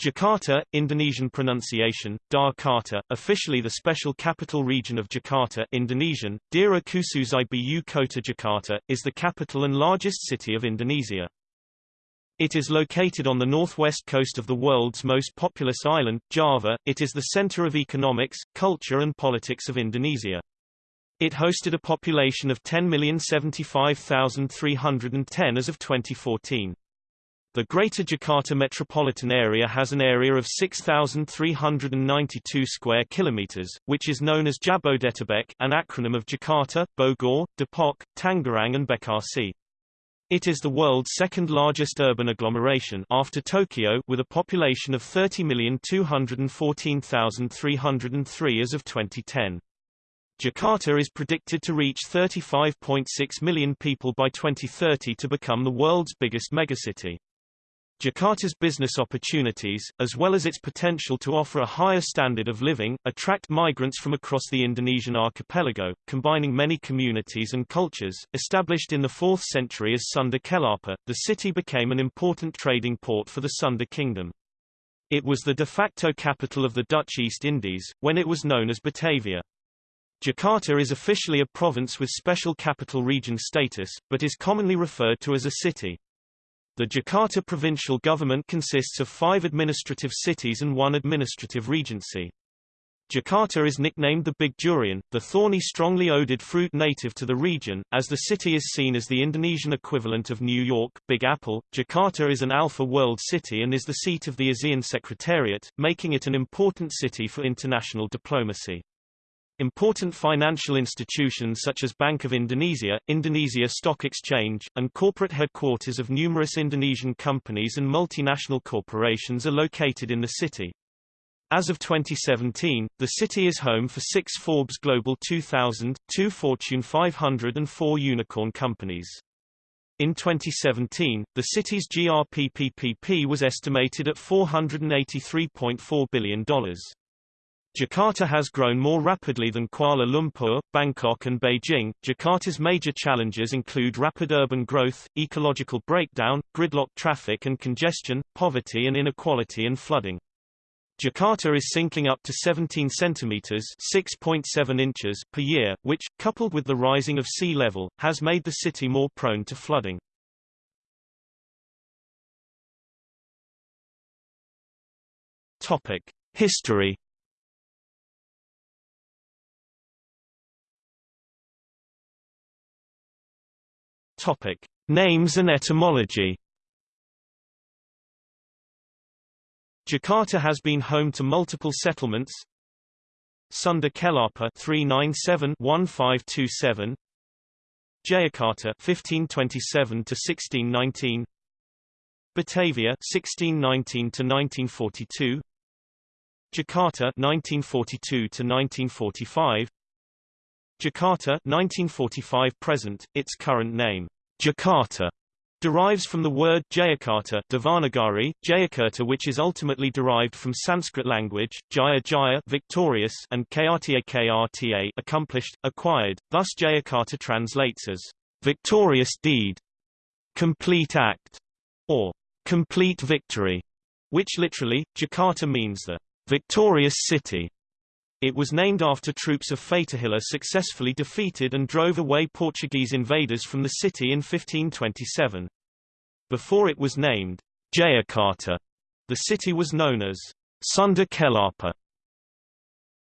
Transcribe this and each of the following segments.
Jakarta, Indonesian pronunciation, Jakarta, officially the special capital region of Jakarta Indonesian, Daerah Khusus Ibu Kota Jakarta, is the capital and largest city of Indonesia. It is located on the northwest coast of the world's most populous island, Java. It is the center of economics, culture and politics of Indonesia. It hosted a population of 10,075,310 as of 2014. The Greater Jakarta metropolitan area has an area of 6,392 square kilometers, which is known as Jabodetabek, an acronym of Jakarta, Bogor, Depok, Tangerang and Bekasi. It is the world's second largest urban agglomeration after Tokyo with a population of 30,214,303 as of 2010. Jakarta is predicted to reach 35.6 million people by 2030 to become the world's biggest megacity. Jakarta's business opportunities, as well as its potential to offer a higher standard of living, attract migrants from across the Indonesian archipelago, combining many communities and cultures. Established in the 4th century as Sunda Kelapa, the city became an important trading port for the Sunda Kingdom. It was the de facto capital of the Dutch East Indies, when it was known as Batavia. Jakarta is officially a province with special capital region status, but is commonly referred to as a city. The Jakarta provincial government consists of five administrative cities and one administrative regency. Jakarta is nicknamed the Big Durian, the thorny strongly odoured fruit native to the region, as the city is seen as the Indonesian equivalent of New York, Big Apple. Jakarta is an Alpha World city and is the seat of the ASEAN Secretariat, making it an important city for international diplomacy. Important financial institutions such as Bank of Indonesia, Indonesia Stock Exchange, and corporate headquarters of numerous Indonesian companies and multinational corporations are located in the city. As of 2017, the city is home for six Forbes Global 2000, two Fortune 500 and four unicorn companies. In 2017, the city's GRPPPP was estimated at $483.4 billion. Jakarta has grown more rapidly than Kuala Lumpur, Bangkok and Beijing. Jakarta's major challenges include rapid urban growth, ecological breakdown, gridlock traffic and congestion, poverty and inequality and flooding. Jakarta is sinking up to 17 centimeters (6.7 inches) per year, which, coupled with the rising of sea level, has made the city more prone to flooding. Topic: History Topic: Names and etymology. Jakarta has been home to multiple settlements. Sunda Kelapa 397-1527 Jayakarta 1527 to 1619 Batavia 1619 to 1942 Jakarta 1942 to 1945 Jakarta 1945 present, its current name, Jakarta, derives from the word Jayakarta Devanagari, Jayakarta which is ultimately derived from Sanskrit language, Jaya Jaya victorious and Krta Krta accomplished, acquired, thus Jayakarta translates as victorious deed, complete act, or complete victory, which literally, Jakarta means the victorious city. It was named after troops of Fatahillah successfully defeated and drove away Portuguese invaders from the city in 1527. Before it was named Jayakarta, the city was known as Sunda Kelapa.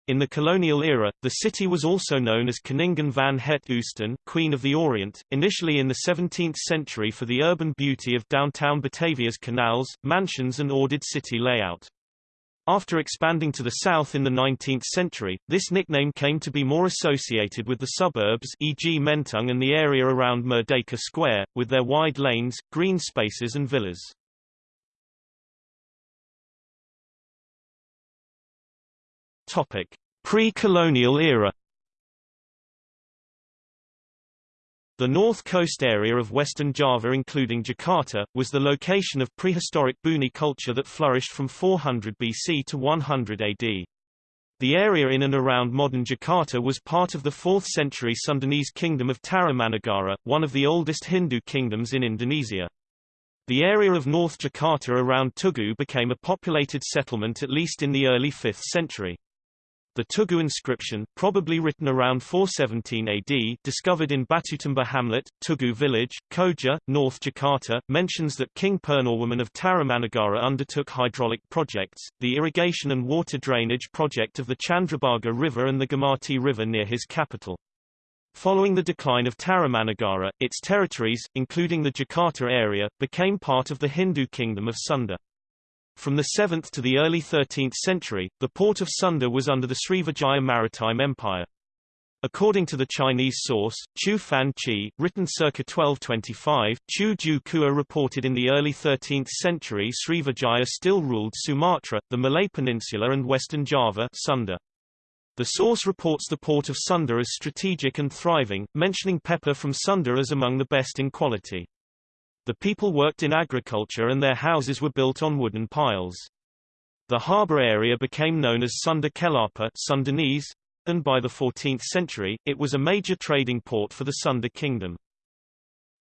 In the colonial era, the city was also known as Koningin van het Oosten Queen of the Orient, initially in the 17th century for the urban beauty of downtown Batavia's canals, mansions and ordered city layout. After expanding to the south in the 19th century, this nickname came to be more associated with the suburbs e.g. Menteng and the area around Merdeka Square, with their wide lanes, green spaces and villas. Pre-colonial era The north coast area of western Java including Jakarta, was the location of prehistoric Buni culture that flourished from 400 BC to 100 AD. The area in and around modern Jakarta was part of the 4th century Sundanese kingdom of Tarumanagara, one of the oldest Hindu kingdoms in Indonesia. The area of North Jakarta around Tugu became a populated settlement at least in the early 5th century. The Tugu inscription, probably written around 417 AD, discovered in Batutumbuh hamlet, Tugu village, Koja, North Jakarta, mentions that King Purnawarman of Tarumanagara undertook hydraulic projects, the irrigation and water drainage project of the Chandrabhaga River and the Gomati River near his capital. Following the decline of Tarumanagara, its territories, including the Jakarta area, became part of the Hindu kingdom of Sunda. From the 7th to the early 13th century, the port of Sunda was under the Srivijaya Maritime Empire. According to the Chinese source, Chu Fan Chi, written circa 1225, Chu Ju Kua reported in the early 13th century Srivijaya still ruled Sumatra, the Malay Peninsula and western Java Sunda. The source reports the port of Sunda as strategic and thriving, mentioning pepper from Sunda as among the best in quality. The people worked in agriculture and their houses were built on wooden piles. The harbour area became known as Sunda Kelapa Sundanese, and by the 14th century, it was a major trading port for the Sunda kingdom.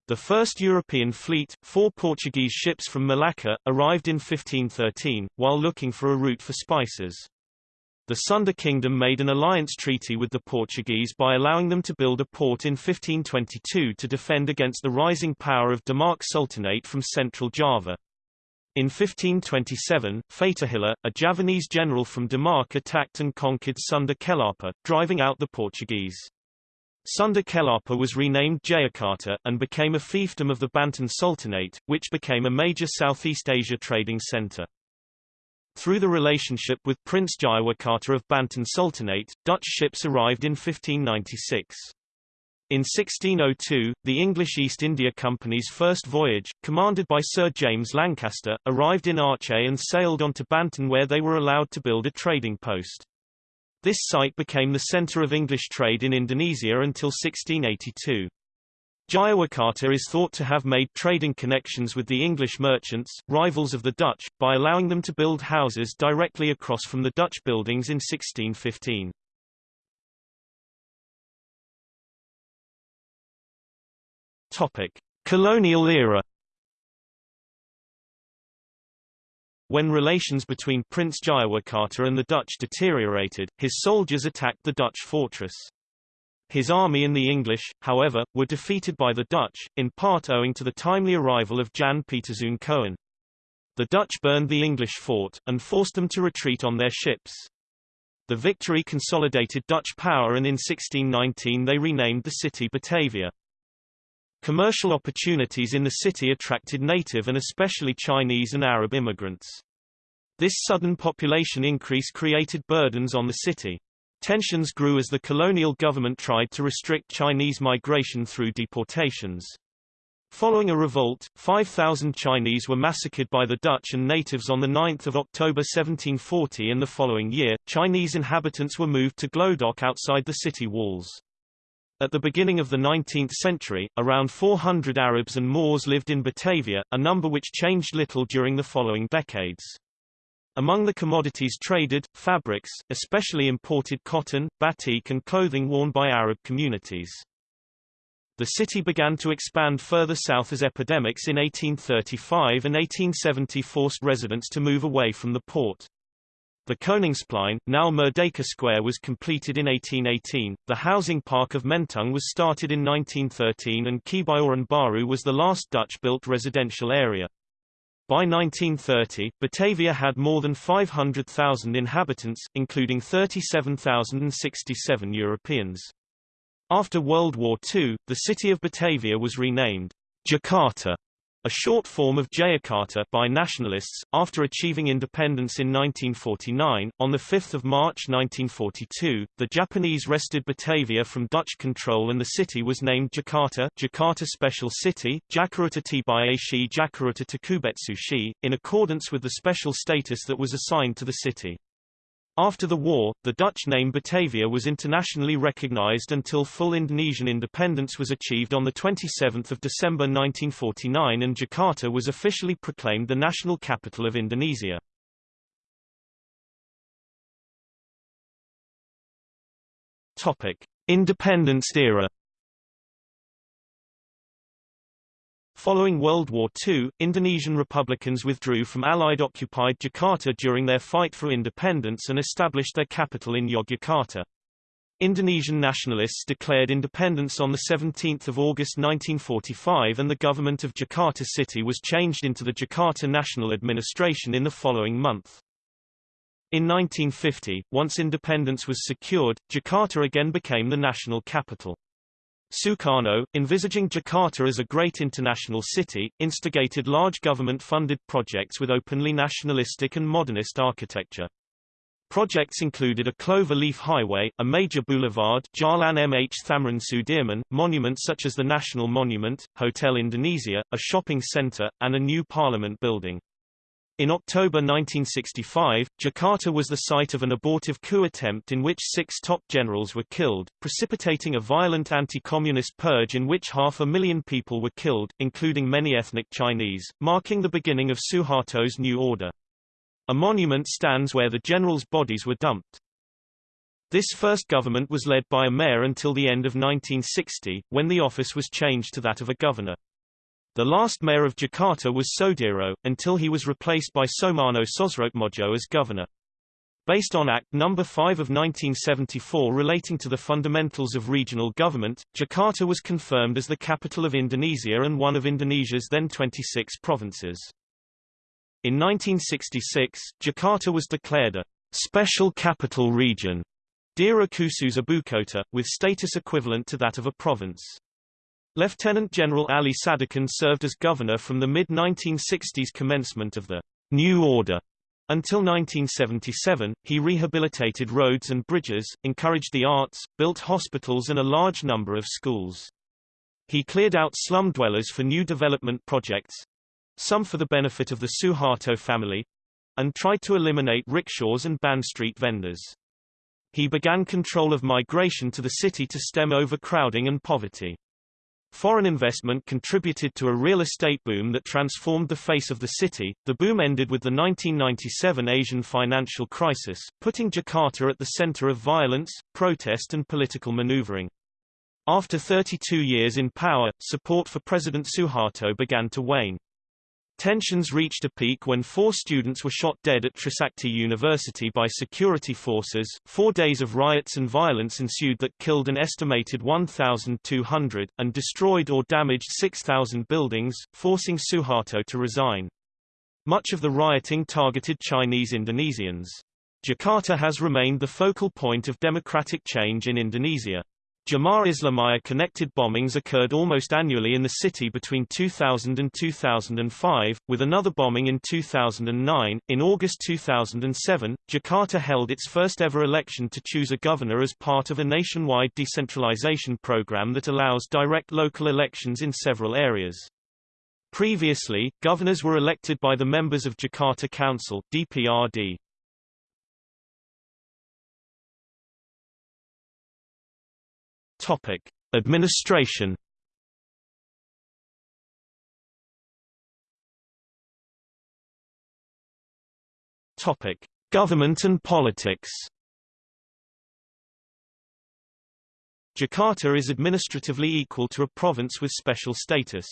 The first European fleet, four Portuguese ships from Malacca, arrived in 1513, while looking for a route for spices. The Sunda kingdom made an alliance treaty with the Portuguese by allowing them to build a port in 1522 to defend against the rising power of Demak Sultanate from central Java. In 1527, Fatahillah, a Javanese general from Demak attacked and conquered Sunda Kelapa, driving out the Portuguese. Sunda Kelapa was renamed Jayakarta, and became a fiefdom of the Banten Sultanate, which became a major Southeast Asia trading center. Through the relationship with Prince Jayawikarta of Banten Sultanate, Dutch ships arrived in 1596. In 1602, the English East India Company's first voyage, commanded by Sir James Lancaster, arrived in Aceh and sailed on to Banten where they were allowed to build a trading post. This site became the center of English trade in Indonesia until 1682. Jayawikarta is thought to have made trading connections with the English merchants, rivals of the Dutch, by allowing them to build houses directly across from the Dutch buildings in 1615. Topic: Colonial era. When relations between Prince Jayawikarta and the Dutch deteriorated, his soldiers attacked the Dutch fortress. His army and the English, however, were defeated by the Dutch, in part owing to the timely arrival of Jan Pieterszoon Coen. The Dutch burned the English fort, and forced them to retreat on their ships. The victory consolidated Dutch power and in 1619 they renamed the city Batavia. Commercial opportunities in the city attracted native and especially Chinese and Arab immigrants. This sudden population increase created burdens on the city. Tensions grew as the colonial government tried to restrict Chinese migration through deportations. Following a revolt, 5,000 Chinese were massacred by the Dutch and natives on 9 October 1740 and the following year, Chinese inhabitants were moved to Glodok outside the city walls. At the beginning of the 19th century, around 400 Arabs and Moors lived in Batavia, a number which changed little during the following decades. Among the commodities traded, fabrics, especially imported cotton, batik and clothing worn by Arab communities. The city began to expand further south as epidemics in 1835 and 1870 forced residents to move away from the port. The Koningsplein, now Merdeka Square was completed in 1818, the housing park of Menteng was started in 1913 and Kebayoran Baru was the last Dutch-built residential area. By 1930, Batavia had more than 500,000 inhabitants, including 37,067 Europeans. After World War II, the city of Batavia was renamed Jakarta a short form of Jayakarta by nationalists, after achieving independence in 1949. On 5 March 1942, the Japanese wrested Batavia from Dutch control and the city was named Jakarta Jakarta Special City, Jakarta Tibayashi Jakarta Takubetsushi, in accordance with the special status that was assigned to the city. After the war, the Dutch name Batavia was internationally recognized until full Indonesian independence was achieved on 27 December 1949 and Jakarta was officially proclaimed the national capital of Indonesia. Topic. Independence era Following World War II, Indonesian Republicans withdrew from Allied-occupied Jakarta during their fight for independence and established their capital in Yogyakarta. Indonesian nationalists declared independence on 17 August 1945 and the government of Jakarta City was changed into the Jakarta National Administration in the following month. In 1950, once independence was secured, Jakarta again became the national capital. Sukarno, envisaging Jakarta as a great international city, instigated large government-funded projects with openly nationalistic and modernist architecture. Projects included a clover-leaf highway, a major boulevard Jalan MH Thamrin Sudirman, monuments such as the National Monument, Hotel Indonesia, a shopping center, and a new parliament building. In October 1965, Jakarta was the site of an abortive coup attempt in which six top generals were killed, precipitating a violent anti-communist purge in which half a million people were killed, including many ethnic Chinese, marking the beginning of Suharto's new order. A monument stands where the generals' bodies were dumped. This first government was led by a mayor until the end of 1960, when the office was changed to that of a governor. The last mayor of Jakarta was Sodiro, until he was replaced by Soemarno Sosroatmodjo as governor. Based on Act No. 5 of 1974 relating to the fundamentals of regional government, Jakarta was confirmed as the capital of Indonesia and one of Indonesia's then 26 provinces. In 1966, Jakarta was declared a special capital region, Daerah Khusus Ibukota, with status equivalent to that of a province. Lieutenant General Ali Sadikin served as governor from the mid-1960s commencement of the New Order until 1977, he rehabilitated roads and bridges, encouraged the arts, built hospitals and a large number of schools. He cleared out slum dwellers for new development projects, some for the benefit of the Suharto family, and tried to eliminate rickshaws and ban street vendors. He began control of migration to the city to stem overcrowding and poverty. Foreign investment contributed to a real estate boom that transformed the face of the city. The boom ended with the 1997 Asian financial crisis, putting Jakarta at the center of violence, protest and political maneuvering. After 32 years in power, support for President Suharto began to wane. Tensions reached a peak when four students were shot dead at Trisakti University by security forces. Four days of riots and violence ensued that killed an estimated 1,200, and destroyed or damaged 6,000 buildings, forcing Suharto to resign. Much of the rioting targeted Chinese Indonesians. Jakarta has remained the focal point of democratic change in Indonesia. Jemaah Islamiyah connected bombings occurred almost annually in the city between 2000 and 2005, with another bombing in 2009. In August 2007, Jakarta held its first ever election to choose a governor as part of a nationwide decentralization program that allows direct local elections in several areas. Previously, governors were elected by the members of Jakarta Council DPRD. Topic: Administration. Topic: Government and politics. Jakarta is administratively equal to a province with special status.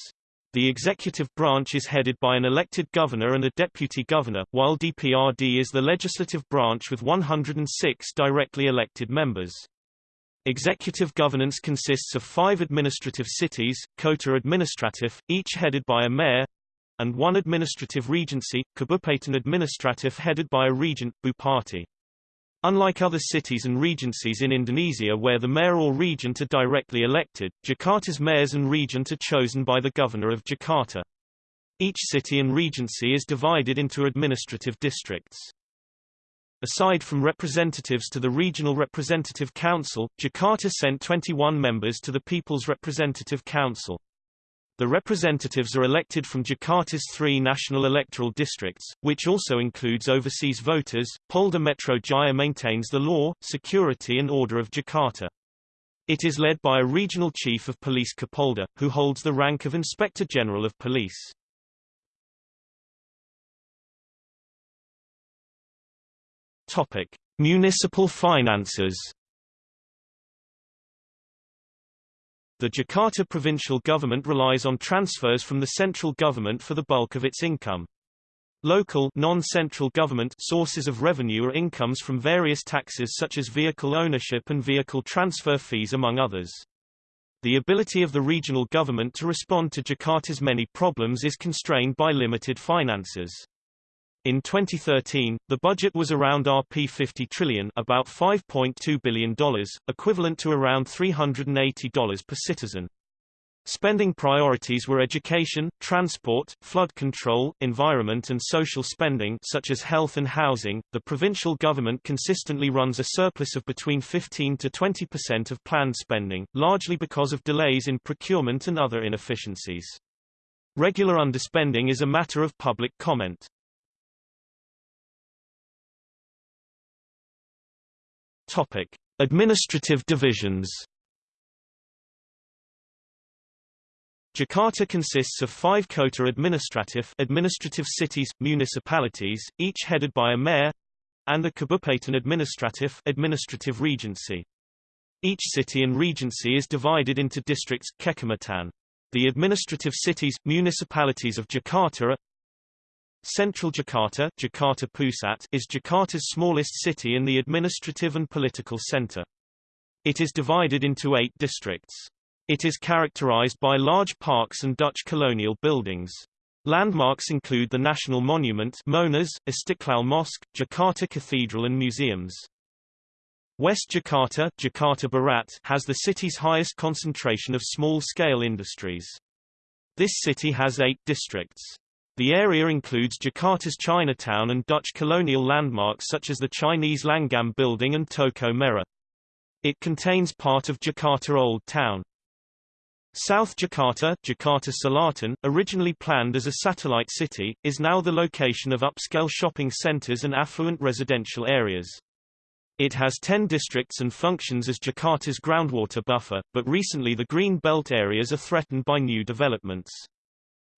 The executive branch is headed by an elected governor and a deputy governor, while DPRD is the legislative branch with 106 directly elected members. Executive governance consists of five administrative cities, Kota Administratif, each headed by a mayor, and one administrative regency, Kabupaten Administratif headed by a regent, Bupati. Unlike other cities and regencies in Indonesia where the mayor or regent are directly elected, Jakarta's mayors and regent are chosen by the governor of Jakarta. Each city and regency is divided into administrative districts. Aside from representatives to the Regional Representative Council, Jakarta sent 21 members to the People's Representative Council. The representatives are elected from Jakarta's three national electoral districts, which also includes overseas voters. Polda Metro Jaya maintains the law, security and order of Jakarta. It is led by a regional chief of police Kapolda, who holds the rank of Inspector General of Police. Topic: Municipal finances. The Jakarta provincial government relies on transfers from the central government for the bulk of its income. Local non-central government sources of revenue are incomes from various taxes such as vehicle ownership and vehicle transfer fees among others. The ability of the regional government to respond to Jakarta's many problems is constrained by limited finances. In 2013, the budget was around Rp 50 trillion about $5.2 billion, equivalent to around $380 per citizen. Spending priorities were education, transport, flood control, environment and social spending such as health and housing. The provincial government consistently runs a surplus of between 15 to 20% of planned spending, largely because of delays in procurement and other inefficiencies. Regular underspending is a matter of public comment. Topic: Administrative divisions Jakarta consists of five kota administratif administrative cities, municipalities, each headed by a mayor, and the Kabupaten administratif administrative regency. Each city and regency is divided into districts kecamatan. The administrative cities, municipalities of Jakarta are Central Jakarta, Jakarta Pusat is Jakarta's smallest city and the administrative and political center. It is divided into eight districts. It is characterized by large parks and Dutch colonial buildings. Landmarks include the National Monument Monas, Istiqlal Mosque, Jakarta Cathedral and museums. West Jakarta, Jakarta Barat has the city's highest concentration of small-scale industries. This city has eight districts. The area includes Jakarta's Chinatown and Dutch colonial landmarks such as the Chinese Langgam Building and Toko Merah. It contains part of Jakarta Old Town. South Jakarta, Jakarta Selatan, originally planned as a satellite city, is now the location of upscale shopping centers and affluent residential areas. It has 10 districts and functions as Jakarta's groundwater buffer, but recently the green belt areas are threatened by new developments.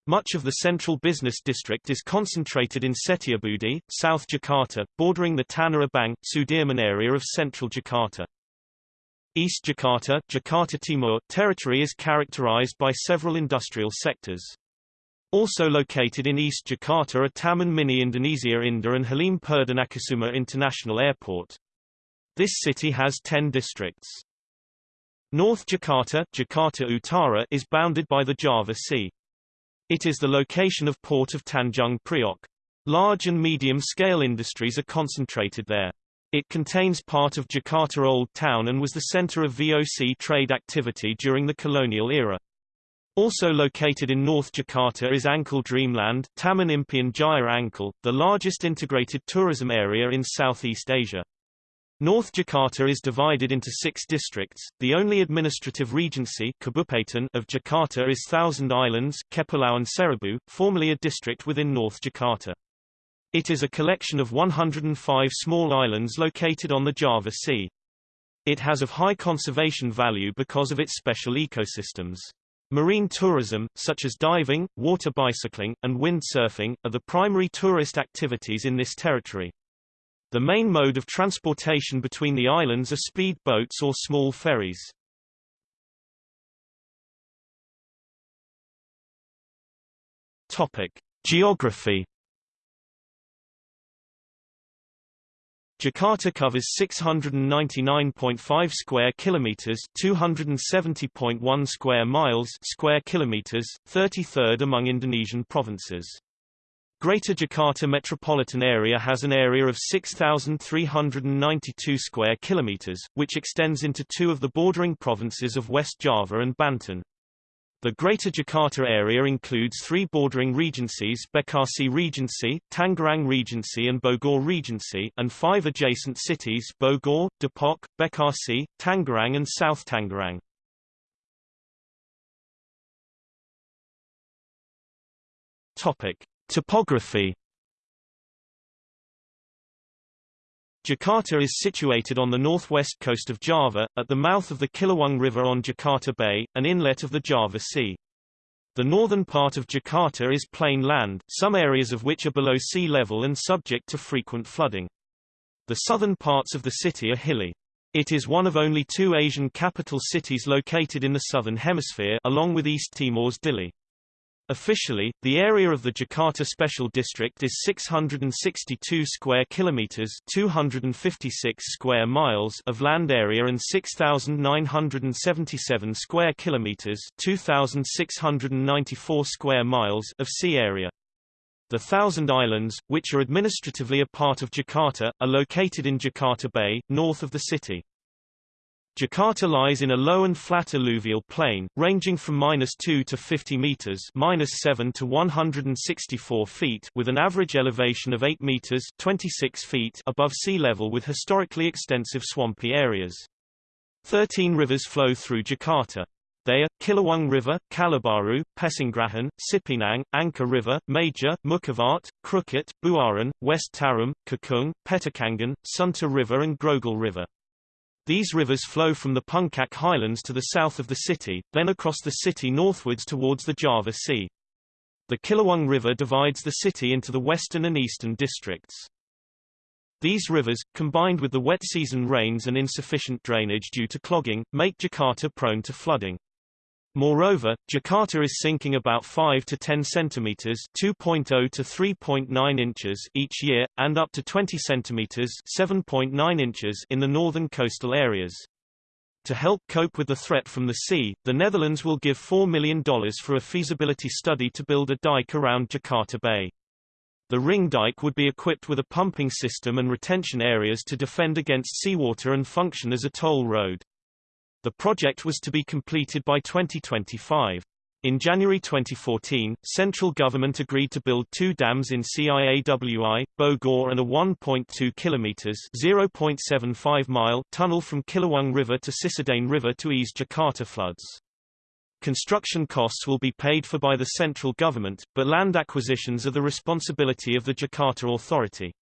Much of the central business district is concentrated in Setiabudi, South Jakarta, bordering the Tanah Abang, Sudirman area of central Jakarta. East Jakarta, Jakarta Timur territory is characterized by several industrial sectors. Also located in East Jakarta are Taman Mini Indonesia Indah and Halim Perdanakusuma International Airport. This city has 10 districts. North Jakarta, Jakarta Utara is bounded by the Java Sea. It is the location of port of Tanjung Priok. Large and medium-scale industries are concentrated there. It contains part of Jakarta Old Town and was the center of VOC trade activity during the colonial era. Also located in North Jakarta is Ancol Dreamland, Taman Impian Jaya Ancol, the largest integrated tourism area in Southeast Asia. North Jakarta is divided into six districts. The only administrative regency Kabupaten of Jakarta is Thousand Islands, Kepulauan Seribu, formerly a district within North Jakarta. It is a collection of 105 small islands located on the Java Sea. It has of high conservation value because of its special ecosystems. Marine tourism, such as diving, water bicycling, and windsurfing, are the primary tourist activities in this territory. The main mode of transportation between the islands are speed boats or small ferries. Topic: Geography Jakarta covers 699.5 square kilometers, 270.1 square miles, square kilometers, 33rd among Indonesian provinces. Greater Jakarta metropolitan area has an area of 6392 square kilometers, which extends into two of the bordering provinces of West Java and Banten. The Greater Jakarta area includes three bordering regencies Bekasi Regency, Tangerang Regency and Bogor Regency, and five adjacent cities Bogor, Depok, Bekasi, Tangerang and South Tangerang. Topic. Topography Jakarta is situated on the northwest coast of Java, at the mouth of the Ciliwung River on Jakarta Bay, an inlet of the Java Sea. The northern part of Jakarta is plain land, some areas of which are below sea level and subject to frequent flooding. The southern parts of the city are hilly. It is one of only two Asian capital cities located in the southern hemisphere along with East Timor's Dili. Officially, the area of the Jakarta Special District is 662 square kilometers, 256 square miles of land area and 6977 square kilometers, 2694 square miles of sea area. The Thousand Islands, which are administratively a part of Jakarta, are located in Jakarta Bay, north of the city. Jakarta lies in a low and flat alluvial plain, ranging from minus 2 to 50 meters minus 7 to 164 feet with an average elevation of 8 meters 26 feet above sea level with historically extensive swampy areas. Thirteen rivers flow through Jakarta. They are, Ciliwung River, Kalibaru, Pesanggerahan, Cipinang, Angke River, Major, Mookervart, Krukut, Buaran, West Tarum, Cakung, Petukangan, Sunter River and Grogol River. These rivers flow from the Puncak highlands to the south of the city, then across the city northwards towards the Java Sea. The Ciliwung River divides the city into the western and eastern districts. These rivers, combined with the wet season rains and insufficient drainage due to clogging, make Jakarta prone to flooding. Moreover, Jakarta is sinking about 5 to 10 centimeters (2.0 to 3.9 inches) each year and up to 20 centimeters (7.9 inches) in the northern coastal areas. To help cope with the threat from the sea, the Netherlands will give $4 million for a feasibility study to build a dike around Jakarta Bay. The ring dike would be equipped with a pumping system and retention areas to defend against seawater and function as a toll road. The project was to be completed by 2025. In January 2014, central government agreed to build two dams in Ciawi, Bogor and a 1.2 kilometers (0.75 mile) tunnel from Ciliwung River to Cisadane River to ease Jakarta floods. Construction costs will be paid for by the central government, but land acquisitions are the responsibility of the Jakarta Authority.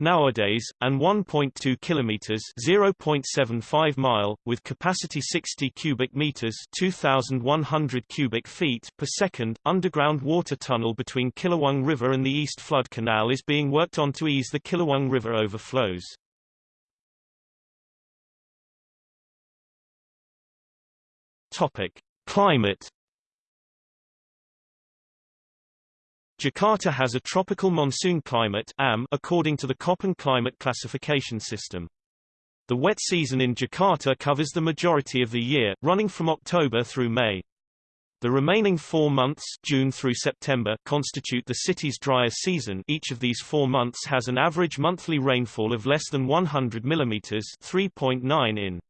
Nowadays, and 1.2 kilometers (0.75 mile) with capacity 60 cubic meters (2100 cubic feet) per second, underground water tunnel between Ciliwung River and the East Flood Canal is being worked on to ease the Ciliwung River overflows. Topic: Climate Jakarta has a tropical monsoon climate AM according to the Köppen climate classification system. The wet season in Jakarta covers the majority of the year, running from October through May. The remaining four months June through September constitute the city's drier season each of these four months has an average monthly rainfall of less than 100 mm 3.9 in.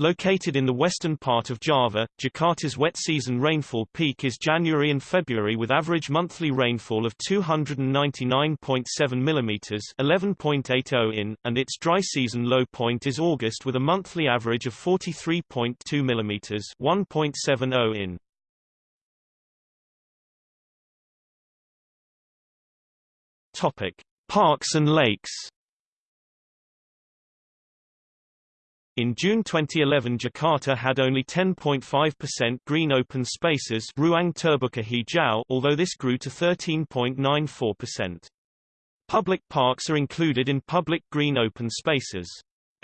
Located in the western part of Java, Jakarta's wet season rainfall peak is January and February with average monthly rainfall of 299.7 mm 11.80 in, and its dry season low point is August with a monthly average of 43.2 mm 1.70 in. Topic: Parks and lakes In June 2011 Jakarta had only 10.5% green open spaces Ruang Terbuka Hijau although this grew to 13.94%. Public parks are included in public green open spaces.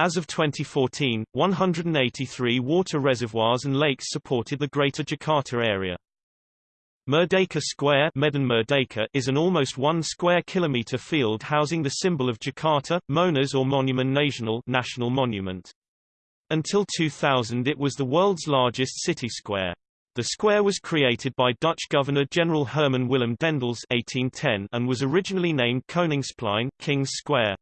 As of 2014, 183 water reservoirs and lakes supported the Greater Jakarta area. Merdeka Square Medan Merdeka is an almost one square kilometer field housing the symbol of Jakarta, Monas or Monument Nasional national monument. Until 2000 it was the world's largest city square. The square was created by Dutch Governor-General Herman Willem Daendels 1810 and was originally named Koningsplein King's Square.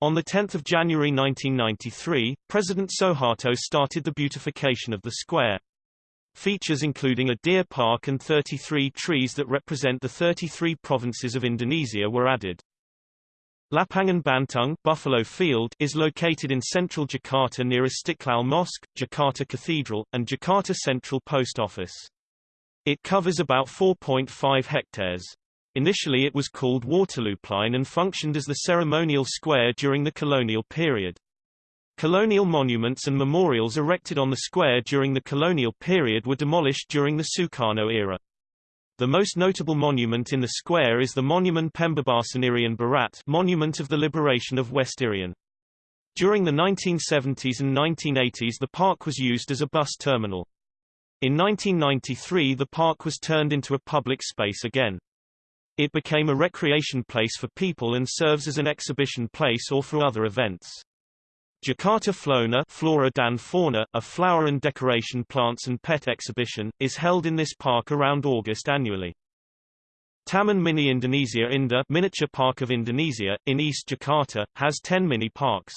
On 10 January 1993, President Suharto started the beautification of the square. Features including a deer park and 33 trees that represent the 33 provinces of Indonesia were added. Lapangan Banteng Buffalo Field is located in central Jakarta near Istiqlal Mosque, Jakarta Cathedral, and Jakarta Central Post Office. It covers about 4.5 hectares. Initially it was called Waterlooplein and functioned as the ceremonial square during the colonial period. Colonial monuments and memorials erected on the square during the colonial period were demolished during the Sukarno era. The most notable monument in the square is the Monument Pembebasan Irian Barat Monument of the Liberation of West Irian. During the 1970s and 1980s the park was used as a bus terminal. In 1993 the park was turned into a public space again. It became a recreation place for people and serves as an exhibition place or for other events. Jakarta Flona Flora dan Fauna, a flower and decoration plants and pet exhibition, is held in this park around August annually. Taman Mini Indonesia Indah Miniature Park of Indonesia, in East Jakarta, has 10 mini parks.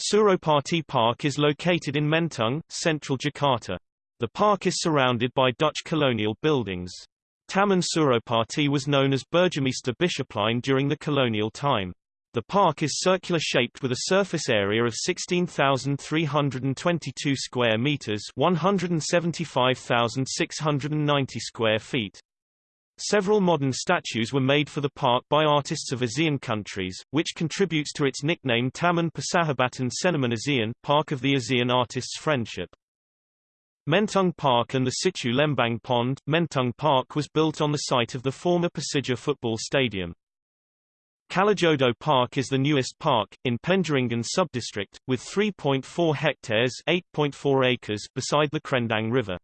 Suropati Park is located in Menteng, central Jakarta. The park is surrounded by Dutch colonial buildings. Taman Suropati was known as Burgemeester Bisschoplein during the colonial time. The park is circular-shaped with a surface area of 16,322 square meters, 175,690 square feet. Several modern statues were made for the park by artists of ASEAN countries, which contributes to its nickname Taman Persahabatan Seniman ASEAN, Park of the ASEAN Artists' Friendship. Menteng Park and the Situ Lembang Pond, Menteng Park was built on the site of the former Persija football stadium. Kalijodo Park is the newest park, in Penjaringan subdistrict, with 3.4 hectares 8.4 acres beside the Krendang River.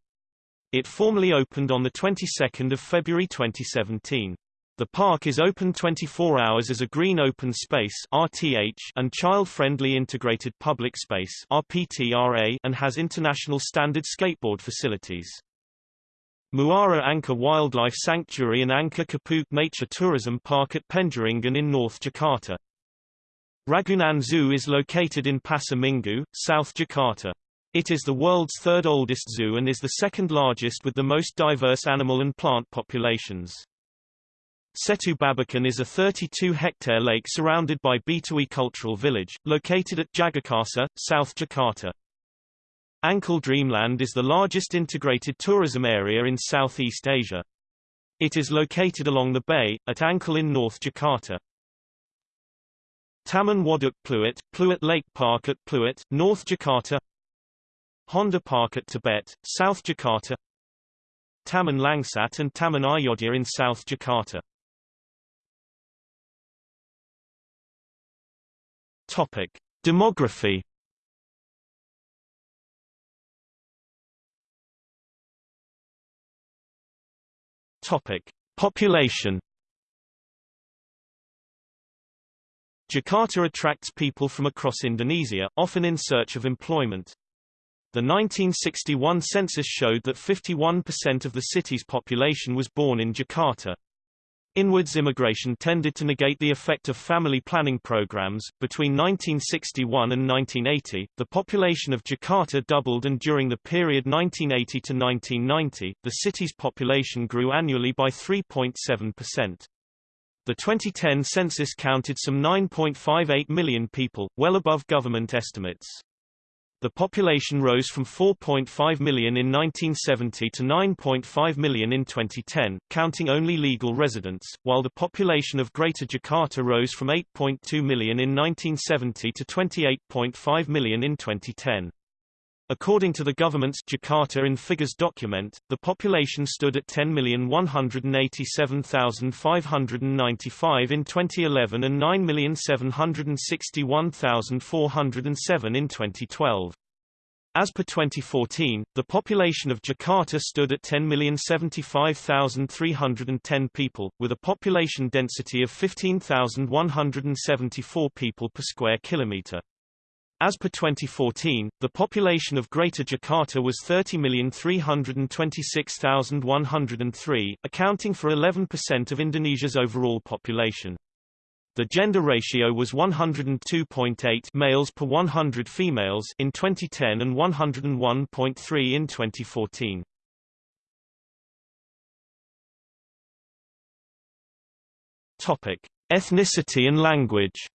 It formally opened on the 22nd of February 2017. The park is open 24 hours as a green open space RTH and child-friendly integrated public space RPTRA and has international standard skateboard facilities. Muara Angke Wildlife Sanctuary and Angke Kapuk Nature Tourism Park at Penjaringan in North Jakarta. Ragunan Zoo is located in Pasar Minggu, South Jakarta. It is the world's third oldest zoo and is the second largest with the most diverse animal and plant populations. Setu Babakan is a 32-hectare lake surrounded by Betawi Cultural Village, located at Jagakarsa, South Jakarta. Ancol Dreamland is the largest integrated tourism area in Southeast Asia. It is located along the bay, at Ancol in North Jakarta. Taman Waduk Pluit, Pluit Lake Park at Pluit, North Jakarta Honda Park at Tebet, South Jakarta Taman Langsat and Taman Ayodhya in South Jakarta Topic: Demography. Topic: Population. Jakarta attracts people from across Indonesia, often in search of employment. The 1961 census showed that 51% of the city's population was born in Jakarta. Inwards immigration tended to negate the effect of family planning programs. Between 1961 and 1980, the population of Jakarta doubled and during the period 1980 to 1990, the city's population grew annually by 3.7%. The 2010 census counted some 9.58 million people, well above government estimates. The population rose from 4.5 million in 1970 to 9.5 million in 2010, counting only legal residents, while the population of Greater Jakarta rose from 8.2 million in 1970 to 28.5 million in 2010. According to the government's Jakarta in Figures document, the population stood at 10,187,595 in 2011 and 9,761,407 in 2012. As per 2014, the population of Jakarta stood at 10,075,310 people, with a population density of 15,174 people per square kilometre. As per 2014, the population of Greater Jakarta was 30,326,103, accounting for 11% of Indonesia's overall population. The gender ratio was 102.8 males per 100 females in 2010 and 101.3 in 2014. Topic: Ethnicity and language.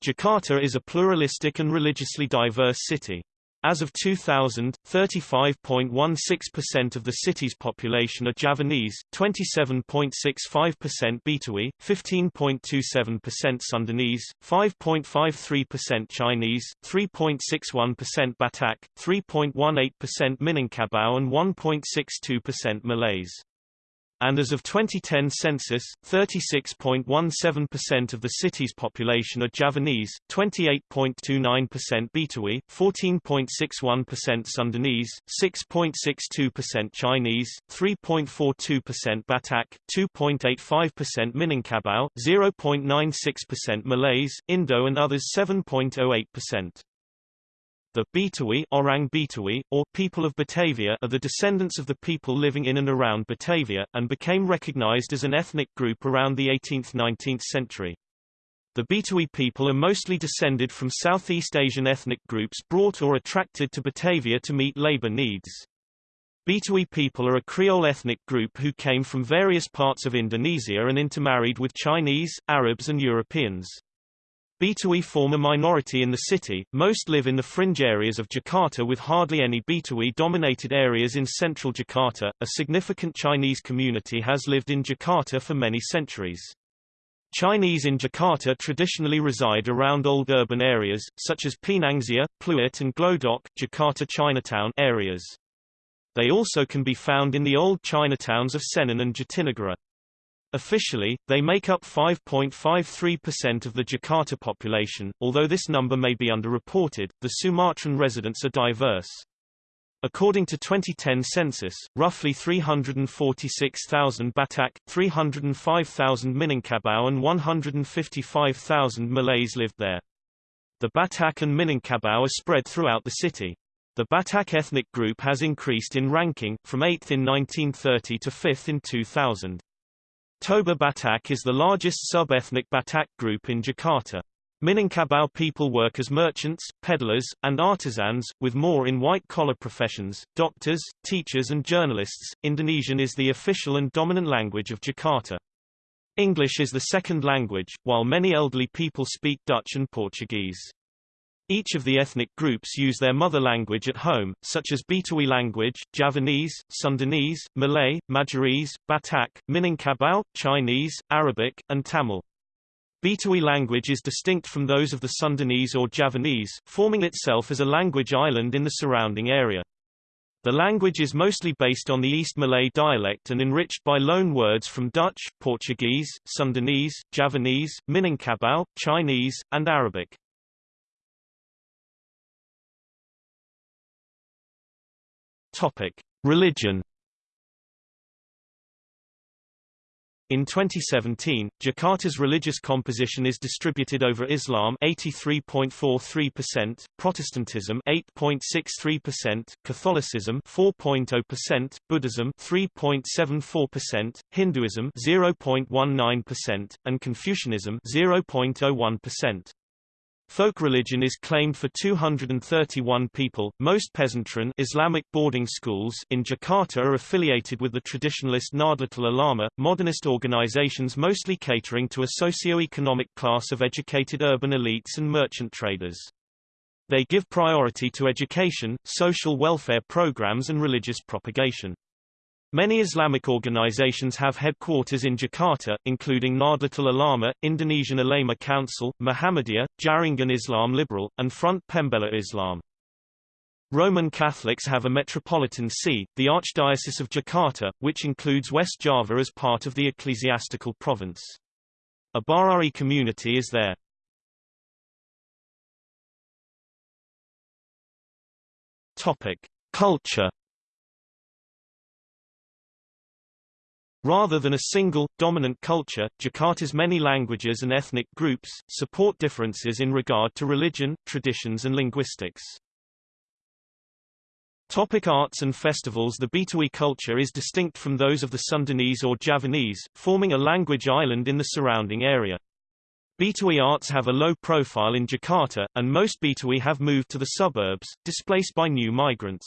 Jakarta is a pluralistic and religiously diverse city. As of 2000, 35.16% of the city's population are Javanese, 27.65% Betawi, 15.27% Sundanese, 5.53% Chinese, 3.61% Batak, 3.18% Minangkabau and 1.62% Malays. And as of 2010 census, 36.17% of the city's population are Javanese, 28.29% Betawi, 14.61% Sundanese, 6.62% Chinese, 3.42% Batak, 2.85% Minangkabau, 0.96% Malays, Indo and others 7.08%. The Betawi, Orang Betawi, or people of Batavia are the descendants of the people living in and around Batavia, and became recognized as an ethnic group around the 18th–19th century. The Betawi people are mostly descended from Southeast Asian ethnic groups brought or attracted to Batavia to meet labor needs. Betawi people are a Creole ethnic group who came from various parts of Indonesia and intermarried with Chinese, Arabs and Europeans. Betawi form a minority in the city, most live in the fringe areas of Jakarta with hardly any Betawi-dominated areas in central Jakarta. A significant Chinese community has lived in Jakarta for many centuries. Chinese in Jakarta traditionally reside around old urban areas, such as Pinangsia, Pluit and Glodok Jakarta Chinatown areas. They also can be found in the old Chinatowns of Senen and Jatinegara. Officially, they make up 5.53% of the Jakarta population, although this number may be underreported. The Sumatran residents are diverse. According to 2010 census, roughly 346,000 Batak, 305,000 Minangkabau and 155,000 Malays lived there. The Batak and Minangkabau are spread throughout the city. The Batak ethnic group has increased in ranking, from 8th in 1930 to 5th in 2000. Toba Batak is the largest sub-ethnic Batak group in Jakarta. Minangkabau people work as merchants, peddlers, and artisans, with more in white-collar professions, doctors, teachers and journalists. Indonesian is the official and dominant language of Jakarta. English is the second language, while many elderly people speak Dutch and Portuguese. Each of the ethnic groups use their mother language at home, such as Betawi language, Javanese, Sundanese, Malay, Madurese, Batak, Minangkabau, Chinese, Arabic, and Tamil. Betawi language is distinct from those of the Sundanese or Javanese, forming itself as a language island in the surrounding area. The language is mostly based on the East Malay dialect and enriched by loan words from Dutch, Portuguese, Sundanese, Javanese, Minangkabau, Chinese, and Arabic. Topic: Religion. In 2017, Jakarta's religious composition is distributed over Islam 83.43%, Protestantism 8.63%, Catholicism 4.0%, Buddhism 3.74%, Hinduism 0.19%, and Confucianism 0.01%. Folk religion is claimed for 231 people. Most Pesantren Islamic boarding schools in Jakarta are affiliated with the traditionalist Nahdlatul Ulama, modernist organizations mostly catering to a socio-economic class of educated urban elites and merchant traders. They give priority to education, social welfare programs and religious propagation. Many Islamic organizations have headquarters in Jakarta, including Nahdlatul Ulama, Indonesian Ulama Council, Muhammadiyah, Jaringan Islam Liberal, and Front Pembela Islam. Roman Catholics have a metropolitan see, the Archdiocese of Jakarta, which includes West Java as part of the ecclesiastical province. A Baháʼí community is there. Topic: Culture Rather than a single, dominant culture, Jakarta's many languages and ethnic groups, support differences in regard to religion, traditions and linguistics. Topic arts and festivals The Betawi culture is distinct from those of the Sundanese or Javanese, forming a language island in the surrounding area. Betawi arts have a low profile in Jakarta, and most Betawi have moved to the suburbs, displaced by new migrants.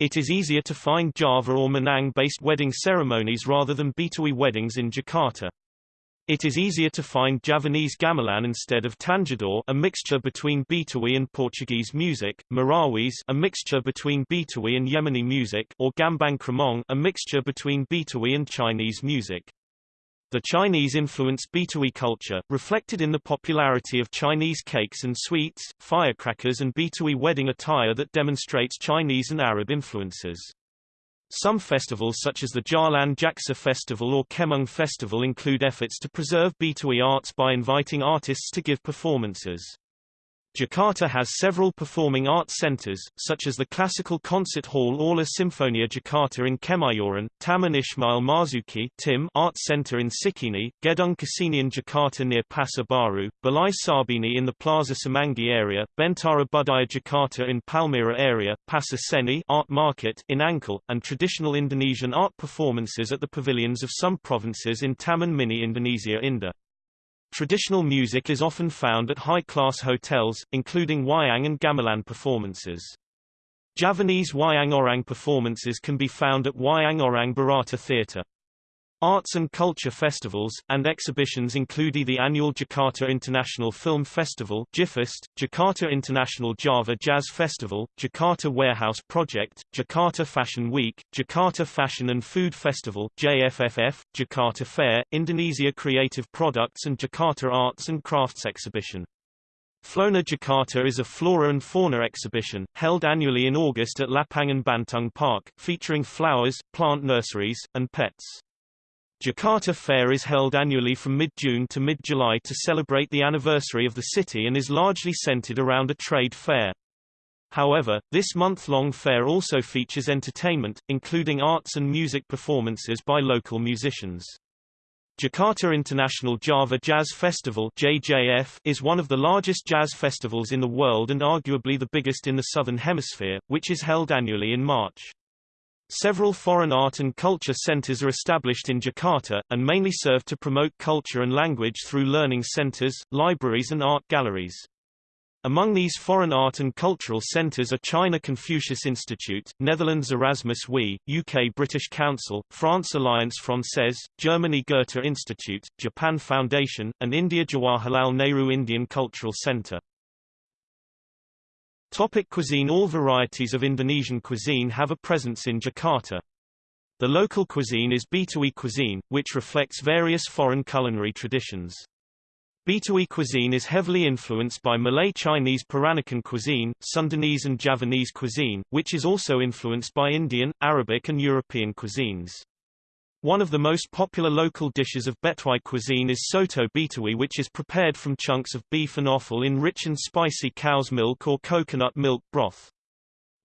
It is easier to find Java or Minang-based wedding ceremonies rather than Betawi weddings in Jakarta. It is easier to find Javanese gamelan instead of tanjidor a mixture between Betawi and Portuguese music, Marawis a mixture between Betawi and Yemeni music or Gambang Kromong a mixture between Betawi and Chinese music. The Chinese influenced Betawi culture, reflected in the popularity of Chinese cakes and sweets, firecrackers and Betawi wedding attire that demonstrates Chinese and Arab influences. Some festivals such as the Jalan Jaksa Festival or Kemang Festival include efforts to preserve Betawi arts by inviting artists to give performances. Jakarta has several performing arts centers, such as the classical concert hall Aula Simfonia Jakarta in Kemayoran, Taman Ismail Marzuki Tim Arts Center in Cikini, Gedung Kesenian Jakarta near Pasar Baru, Balai Sarbini in the Plaza Semanggi area, Bentara Budaya Jakarta in Palmerah area, Pasar Seni Art Market in Ancol, and traditional Indonesian art performances at the pavilions of some provinces in Taman Mini Indonesia Indah. Traditional music is often found at high-class hotels, including wayang and gamelan performances. Javanese wayang orang performances can be found at Wayang Orang Bharata Theatre. Arts and culture festivals, and exhibitions include the annual Jakarta International Film Festival JIFFEST, Jakarta International Java Jazz Festival, Jakarta Warehouse Project, Jakarta Fashion Week, Jakarta Fashion and Food Festival JFFF, Jakarta Fair, Indonesia Creative Products and Jakarta Arts and Crafts Exhibition. Flona Jakarta is a flora and fauna exhibition, held annually in August at Lapangan Banteng Park, featuring flowers, plant nurseries, and pets. Jakarta Fair is held annually from mid-June to mid-July to celebrate the anniversary of the city and is largely centered around a trade fair. However, this month-long fair also features entertainment, including arts and music performances by local musicians. Jakarta International Java Jazz Festival JJF is one of the largest jazz festivals in the world and arguably the biggest in the Southern Hemisphere, which is held annually in March. Several foreign art and culture centers are established in Jakarta, and mainly serve to promote culture and language through learning centers, libraries and art galleries. Among these foreign art and cultural centers are China Confucius Institute, Netherlands Erasmus Wi, UK British Council, France Alliance Française, Germany Goethe Institute, Japan Foundation, and India Jawaharlal Nehru Indian Cultural Center. Topic cuisine All varieties of Indonesian cuisine have a presence in Jakarta. The local cuisine is Betawi cuisine, which reflects various foreign culinary traditions. Betawi cuisine is heavily influenced by Malay Chinese Peranakan cuisine, Sundanese and Javanese cuisine, which is also influenced by Indian, Arabic and European cuisines. One of the most popular local dishes of Betawi cuisine is soto betawi which is prepared from chunks of beef and offal in rich and spicy cow's milk or coconut milk broth.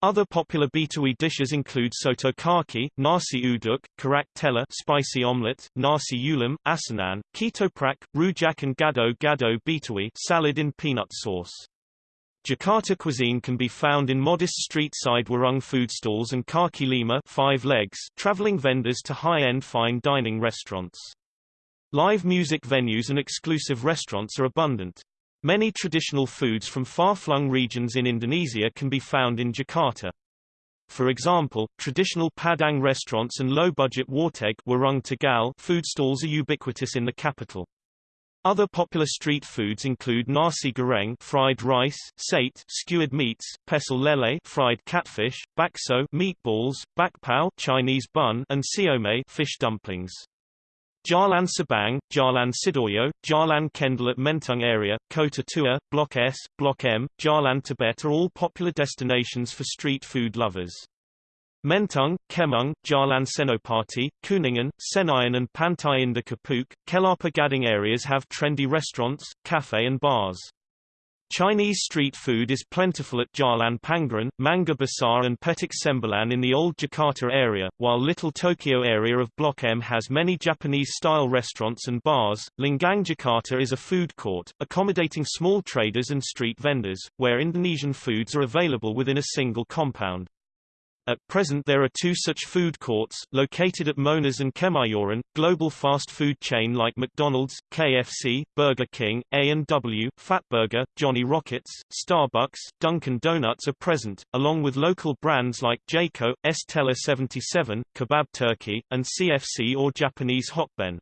Other popular Betawi dishes include soto kaki, nasi uduk, kerak telur spicy omelette, nasi ulam, asinan, ketoprak, rujak and gado gado Betawi salad in peanut sauce. Jakarta cuisine can be found in modest street-side warung food stalls and kaki lima five legs traveling vendors to high-end fine dining restaurants. Live music venues and exclusive restaurants are abundant. Many traditional foods from far-flung regions in Indonesia can be found in Jakarta. For example, traditional Padang restaurants and low-budget warteg warung Tegal food stalls are ubiquitous in the capital. Other popular street foods include nasi goreng fried rice, sate skewered meats, pecel lele fried catfish, bakso meatballs, bakpao Chinese bun, and siomay fish dumplings. Jalan Sabang, Jalan Sidoyo, Jalan Kendal at Menteng area, Kota Tua, Block S, Block M, Jalan Tebet are all popular destinations for street food lovers. Menteng, Kemang, Jalan Senopati, Kuningan, Senayan and Pantai Indah Kapuk, Kelapa Gading areas have trendy restaurants, cafe and bars. Chinese street food is plentiful at Jalan Pangeran, Mangga Besar and Petak Sembilan in the old Jakarta area, while Little Tokyo area of Block M has many Japanese-style restaurants and bars. Lenggang Jakarta is a food court, accommodating small traders and street vendors, where Indonesian foods are available within a single compound. At present there are two such food courts, located at Monas and Kemayoran. Global fast food chain like McDonald's, KFC, Burger King, A&W, Fatburger, Johnny Rockets, Starbucks, Dunkin' Donuts are present, along with local brands like J.CO, Estella 77, Kebab Turkey, and CFC or Japanese Hokben.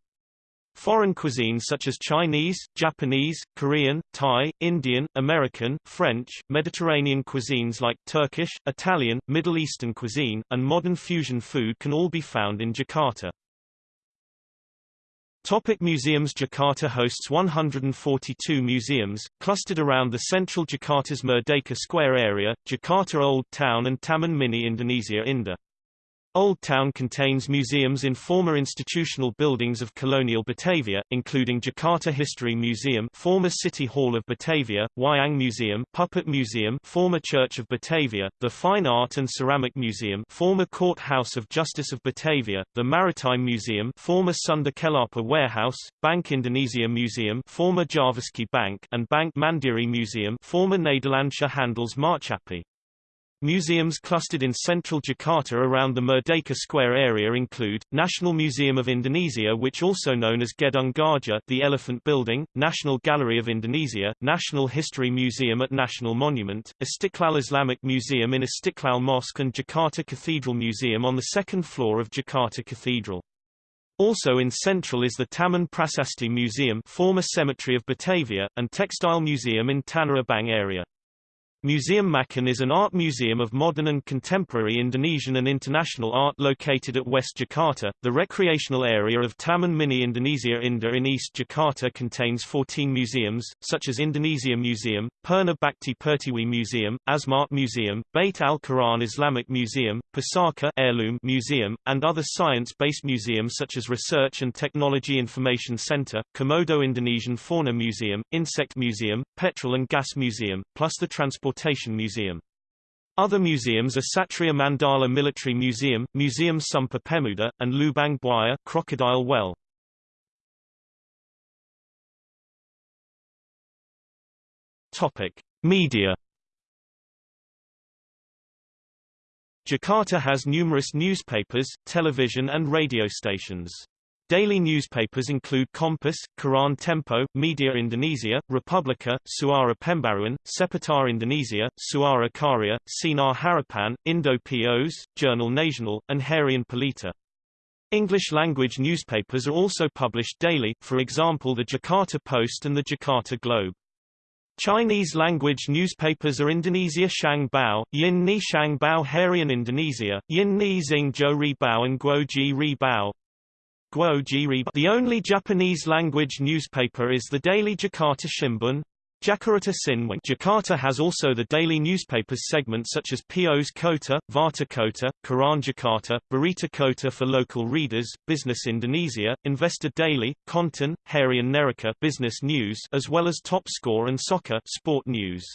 Foreign cuisines such as Chinese, Japanese, Korean, Thai, Indian, American, French, Mediterranean cuisines like Turkish, Italian, Middle Eastern cuisine, and modern fusion food can all be found in Jakarta. Topic museums Jakarta hosts 142 museums, clustered around the central Jakarta's Merdeka Square area, Jakarta Old Town and Taman Mini Indonesia Indah. Old Town contains museums in former institutional buildings of colonial Batavia, including Jakarta History Museum former City Hall of Batavia, Wayang Museum Puppet Museum former Church of Batavia, the Fine Art and Ceramic Museum former Court House of Justice of Batavia, the Maritime Museum former Sunda Kelapa Warehouse, Bank Indonesia Museum former Javasche Bank and Bank Mandiri Museum former Nederlandsche Handels Maatschappij. Museums clustered in central Jakarta around the Merdeka Square area include, National Museum of Indonesia which also known as Gedung Gajah the Elephant Building, National Gallery of Indonesia, National History Museum at National Monument, Istiqlal Islamic Museum in Istiqlal Mosque and Jakarta Cathedral Museum on the second floor of Jakarta Cathedral. Also in central is the Taman Prasasti Museum former cemetery of Batavia, and Textile Museum in Tanah Abang area. Museum Macan is an art museum of modern and contemporary Indonesian and international art located at West Jakarta. The recreational area of Taman Mini Indonesia Indah in East Jakarta contains 14 museums, such as Indonesia Museum, Purna Bakti Pertiwi Museum, Asmat Museum, Bait al-Quran Islamic Museum, Pusaka Heirloom Museum, and other science-based museums such as Research and Technology Information Center, Komodo Indonesian Fauna Museum, Insect Museum, Petrol and Gas Museum, plus the Transport Transportation Museum. Other museums are Satria Mandala Military Museum, Museum Sumpah Pemuda, and Lubang Buaya Crocodile Well. Topic: Media. Jakarta has numerous newspapers, television and radio stations. Daily newspapers include Kompas, Koran Tempo, Media Indonesia, Republika, Suara Pembaruan, Seputar Indonesia, Suara Karya, Sinar Harapan, Indo POS, Jurnal Nasional, and Harian Pelita. English-language newspapers are also published daily, for example the Jakarta Post and the Jakarta Globe. Chinese-language newspapers are Indonesia Shang Bao, Yin Ni Shang Bao Harian Indonesia, Yin Ni Xing Zhou Ri Bao and Guo Ji Ri Bao. The only Japanese-language newspaper is the daily Jakarta Shimbun. Jakarta Sinwing Jakarta has also the daily newspapers segment such as Pos Kota, Warta Kota, Koran Jakarta, Berita Kota for local readers, Bisnis Indonesia, Investor Daily, Kontan, Harian Neraca Business News as well as TopSkor and Soccer Sport News.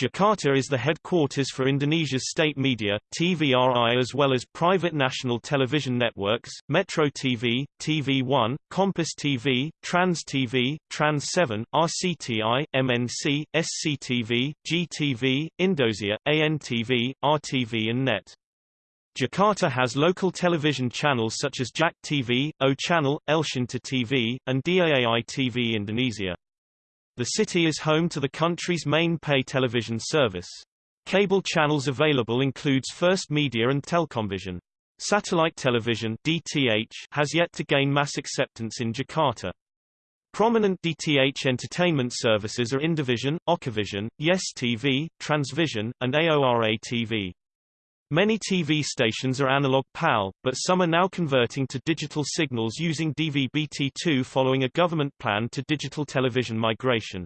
Jakarta is the headquarters for Indonesia's state media, TVRI as well as private national television networks, Metro TV, TV1, Kompas TV, Trans TV, Trans 7, RCTI, MNC, SCTV, GTV, Indosiar, ANTV, RTV and NET. Jakarta has local television channels such as JAK TV, O Channel, Elshinta TV, and DAAI TV Indonesia. The city is home to the country's main pay television service. Cable channels available includes First Media and Telkomvision. Satellite television DTH has yet to gain mass acceptance in Jakarta. Prominent DTH entertainment services are Indovision, Okevision, Yes TV, Transvision, and AORA TV. Many TV stations are analog PAL, but some are now converting to digital signals using DVB-T2 following a government plan to digital television migration.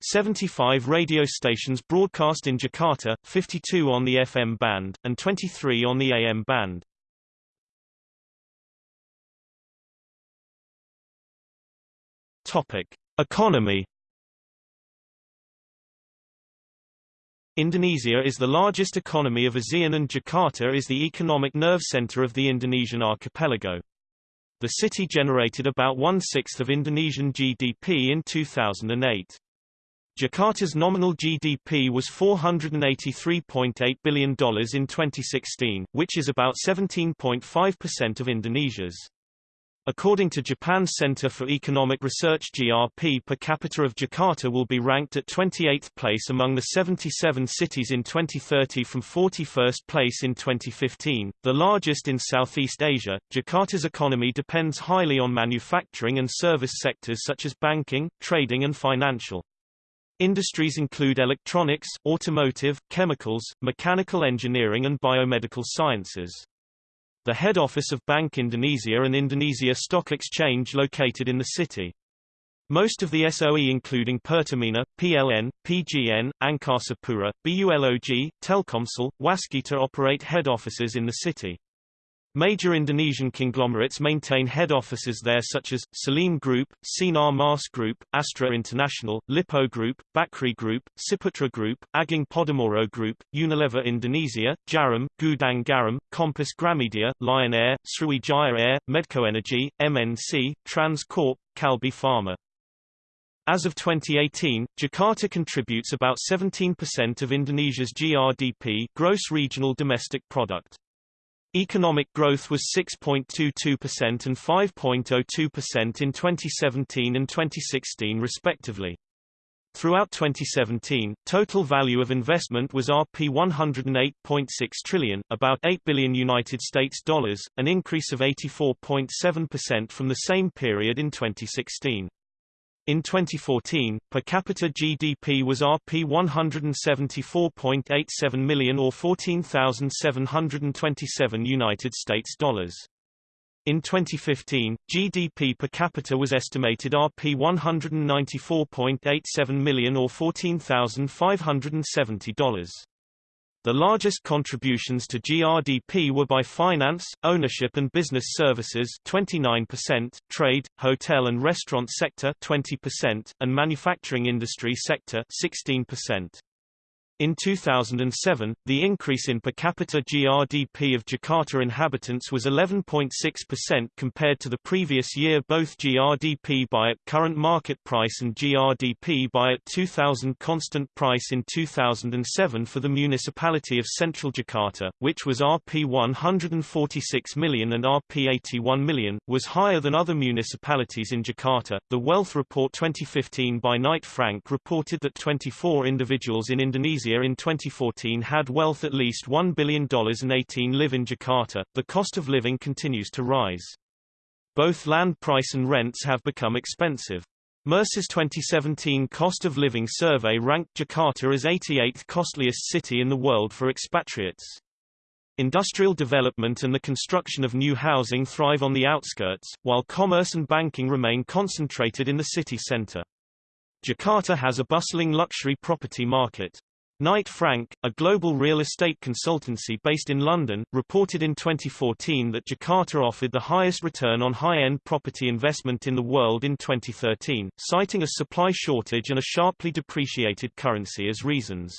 75 radio stations broadcast in Jakarta, 52 on the FM band, and 23 on the AM band. Topic. Economy Indonesia is the largest economy of ASEAN and Jakarta is the economic nerve center of the Indonesian archipelago. The city generated about one-sixth of Indonesian GDP in 2008. Jakarta's nominal GDP was $483.8 billion in 2016, which is about 17.5% of Indonesia's. According to Japan's Center for Economic Research GRP per capita of Jakarta will be ranked at 28th place among the 77 cities in 2030 from 41st place in 2015. The largest in Southeast Asia, Jakarta's economy depends highly on manufacturing and service sectors such as banking, trading and financial. Industries include electronics, automotive, chemicals, mechanical engineering and biomedical sciences the head office of Bank Indonesia and Indonesia Stock Exchange located in the city. Most of the SOE including Pertamina, PLN, PGN, Angkasa Pura, BULOG, Telkomsel, Waskita operate head offices in the city. Major Indonesian conglomerates maintain head offices there such as, Salim Group, Sinar Mas Group, Astra International, Lippo Group, Bakrie Group, Ciputra Group, Agung Podomoro Group, Unilever Indonesia, Djarum, Gudang Garam, Kompas Gramedia, Lion Air, Sriwijaya Air, Medco Energy, MNC, Transcorp, Kalbe Pharma. As of 2018, Jakarta contributes about 17% of Indonesia's GRDP gross regional domestic product. Economic growth was 6.22% and 5.02% in 2017 and 2016 respectively. Throughout 2017, total value of investment was Rp 108.6 trillion, about 8 billion United States dollars, an increase of 84.7% from the same period in 2016. In 2014, per capita GDP was Rp 174.87 million or 14,727 United States dollars. In 2015, GDP per capita was estimated Rp 194.87 million or $14,570. The largest contributions to GRDP were by finance, ownership and business services 29%, trade, hotel and restaurant sector 20%, and manufacturing industry sector 16%. In 2007, the increase in per capita GRDP of Jakarta inhabitants was 11.6% compared to the previous year both GRDP by at current market price and GRDP by at 2000 constant price in 2007 for the municipality of Central Jakarta, which was Rp 146 million and Rp 81 million, was higher than other municipalities in Jakarta. The Wealth Report 2015 by Knight Frank reported that 24 individuals in Indonesia Indonesia in 2014 had wealth at least $1 billion and 18 live in Jakarta. The cost of living continues to rise. Both land price and rents have become expensive. Mercer's 2017 cost of living survey ranked Jakarta as 88th costliest city in the world for expatriates. Industrial development and the construction of new housing thrive on the outskirts, while commerce and banking remain concentrated in the city center. Jakarta has a bustling luxury property market. Knight Frank, a global real estate consultancy based in London, reported in 2014 that Jakarta offered the highest return on high-end property investment in the world in 2013, citing a supply shortage and a sharply depreciated currency as reasons.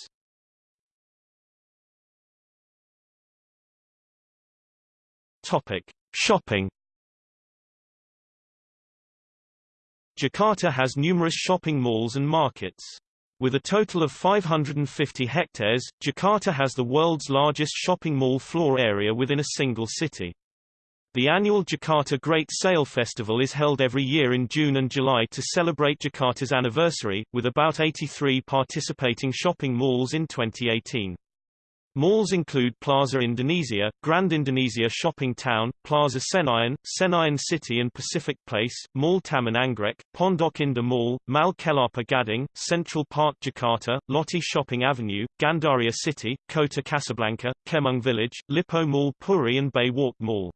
Topic: Shopping Jakarta has numerous shopping malls and markets. With a total of 550 hectares, Jakarta has the world's largest shopping mall floor area within a single city. The annual Jakarta Great Sale Festival is held every year in June and July to celebrate Jakarta's anniversary, with about 83 participating shopping malls in 2018. Malls include Plaza Indonesia, Grand Indonesia Shopping Town, Plaza Senayan, Senayan City and Pacific Place, Mall Taman Anggrek, Pondok Indah Mall, Mall Kelapa Gading, Central Park Jakarta, Lotte Shopping Avenue, Gandaria City, Kota Casablanca, Kemang Village, Lippo Mall Puri and Bay Walk Mall.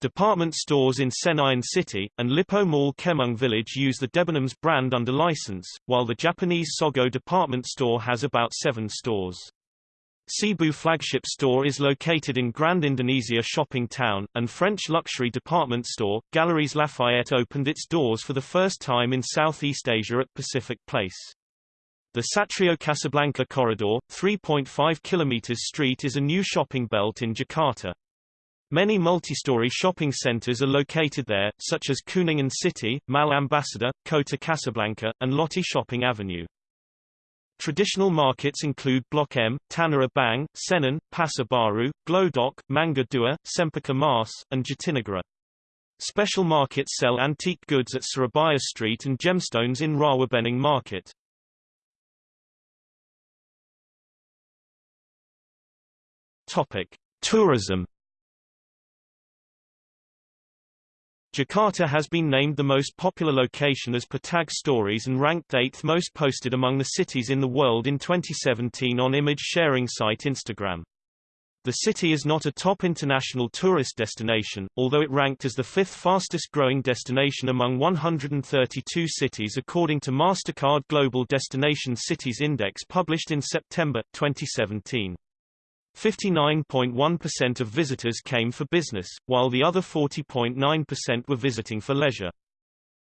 Department stores in Senayan City, and Lippo Mall Kemang Village use the Debenhams brand under license, while the Japanese Sogo department store has about seven stores. Seibu flagship store is located in Grand Indonesia Shopping Town, and French luxury department store, Galeries Lafayette opened its doors for the first time in Southeast Asia at Pacific Place. The Satrio Casablanca Corridor, 3.5 km street is a new shopping belt in Jakarta. Many multi-story shopping centers are located there, such as Kuningan City, Mall Ambassador, Kota Casablanca, and Lotte Shopping Avenue. Traditional markets include Block M, Tanah Abang, Senen, Pasar Baru, Glodok, Mangga Dua, Cempaka Mas, and Jatinegara. Special markets sell antique goods at Surabaya Street and gemstones in Rawabening Market. Topic: Tourism Jakarta has been named the most popular location as per Tag Stories and ranked 8th most posted among the cities in the world in 2017 on image sharing site Instagram. The city is not a top international tourist destination, although it ranked as the fifth fastest growing destination among 132 cities according to MasterCard Global Destination Cities Index published in September, 2017. 59.1% of visitors came for business, while the other 40.9% were visiting for leisure.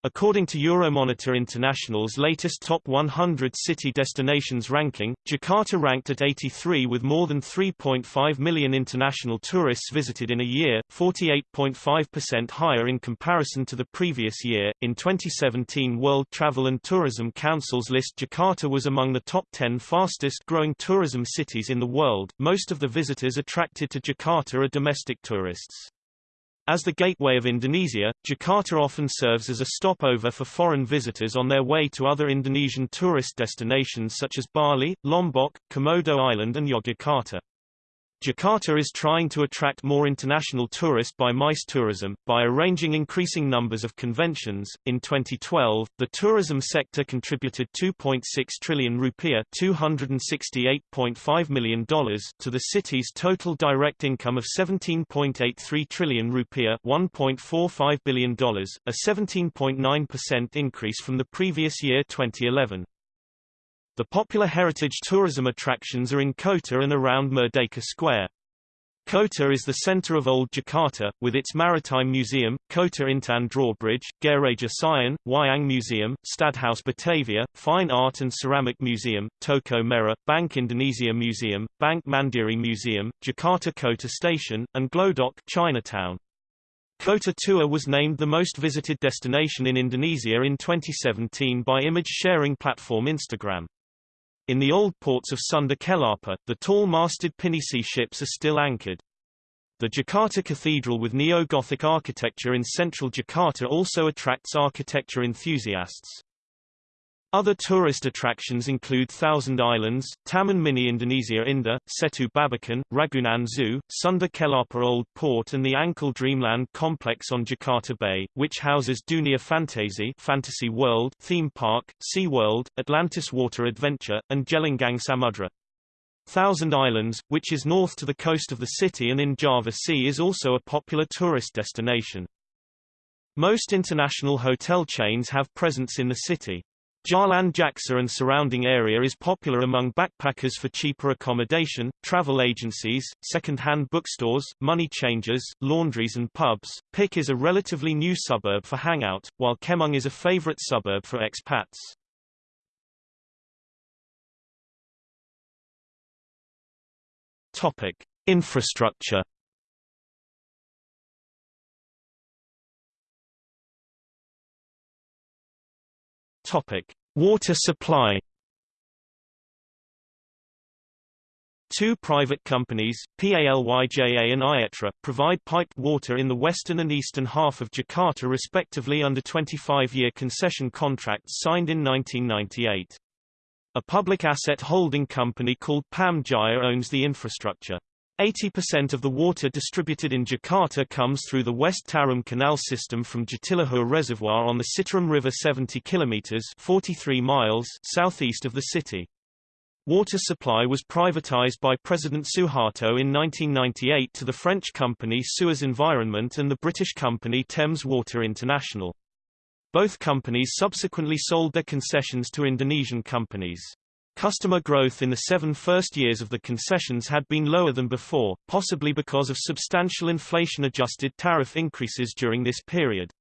According to Euromonitor International's latest Top 100 City Destinations ranking, Jakarta ranked at 83 with more than 3.5 million international tourists visited in a year, 48.5% higher in comparison to the previous year. In 2017, World Travel and Tourism Council's list Jakarta was among the top 10 fastest growing tourism cities in the world. Most of the visitors attracted to Jakarta are domestic tourists. As the gateway of Indonesia, Jakarta often serves as a stopover for foreign visitors on their way to other Indonesian tourist destinations such as Bali, Lombok, Komodo Island and Yogyakarta. Jakarta is trying to attract more international tourists by MICE tourism, by arranging increasing numbers of conventions. In 2012, the tourism sector contributed 2.6 trillion rupiah $268.5 million to the city's total direct income of 17.83 trillion rupiah $1.45 billion, a 17.9% increase from the previous year 2011. The popular heritage tourism attractions are in Kota and around Merdeka Square. Kota is the center of Old Jakarta, with its Maritime Museum, Kota Intan Drawbridge, Gereja Sion, Wayang Museum, Stadhuis Batavia, Fine Art and Ceramic Museum, Toko Merah, Bank Indonesia Museum, Bank Mandiri Museum, Jakarta Kota Station, and Glodok Chinatown. Kota Tua was named the most visited destination in Indonesia in 2017 by image-sharing platform Instagram. In the old ports of Sunda Kelapa, the tall-masted pinisi ships are still anchored. The Jakarta Cathedral with neo-Gothic architecture in central Jakarta also attracts architecture enthusiasts. Other tourist attractions include Thousand Islands, Taman Mini Indonesia Indah, Setu Babakan, Ragunan Zoo, Sunda Kelapa Old Port and the Ancol Dreamland complex on Jakarta Bay, which houses Dunia Fantasi Fantasy World theme park, Sea World, Atlantis Water Adventure, and Gelanggang Samudra. Thousand Islands, which is north to the coast of the city and in Java Sea is also a popular tourist destination. Most international hotel chains have presence in the city. Jalan Jaksa and surrounding area is popular among backpackers for cheaper accommodation, travel agencies, second-hand bookstores, money changers, laundries and pubs. Pik is a relatively new suburb for hangout, while Kemang is a favorite suburb for expats. Topic: Infrastructure Topic: Water supply. Two private companies, PALYJA and Aetra, provide piped water in the western and eastern half of Jakarta respectively under 25-year concession contracts signed in 1998. A public asset holding company called Pam Jaya owns the infrastructure. 80% of the water distributed in Jakarta comes through the West Tarum Canal system from Jatiluhur Reservoir on the Citarum River 70 kilometers 43 miles southeast of the city. Water supply was privatized by President Suharto in 1998 to the French company Suez Environment and the British company Thames Water International. Both companies subsequently sold their concessions to Indonesian companies. Customer growth in the seven first years of the concessions had been lower than before, possibly because of substantial inflation-adjusted tariff increases during this period.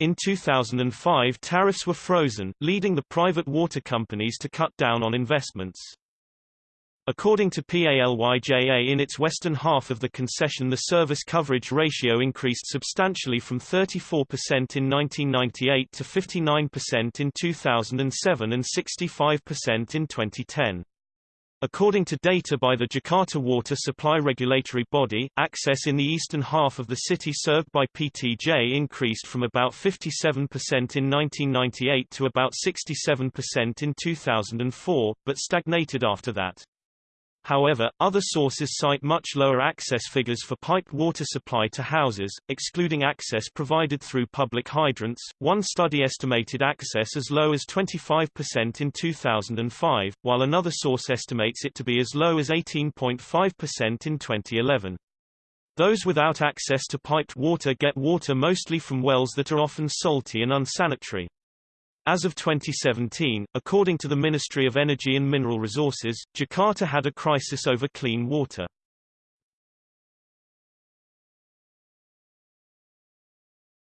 In 2005 tariffs were frozen, leading the private water companies to cut down on investments. According to PALYJA in its western half of the concession the service coverage ratio increased substantially from 34% in 1998 to 59% in 2007 and 65% in 2010. According to data by the Jakarta Water Supply Regulatory Body, access in the eastern half of the city served by PTJ increased from about 57% in 1998 to about 67% in 2004, but stagnated after that. However, other sources cite much lower access figures for piped water supply to houses, excluding access provided through public hydrants. One study estimated access as low as 25% in 2005, while another source estimates it to be as low as 18.5% in 2011. Those without access to piped water get water mostly from wells that are often salty and unsanitary. As of 2017, according to the Ministry of Energy and Mineral Resources, Jakarta had a crisis over clean water.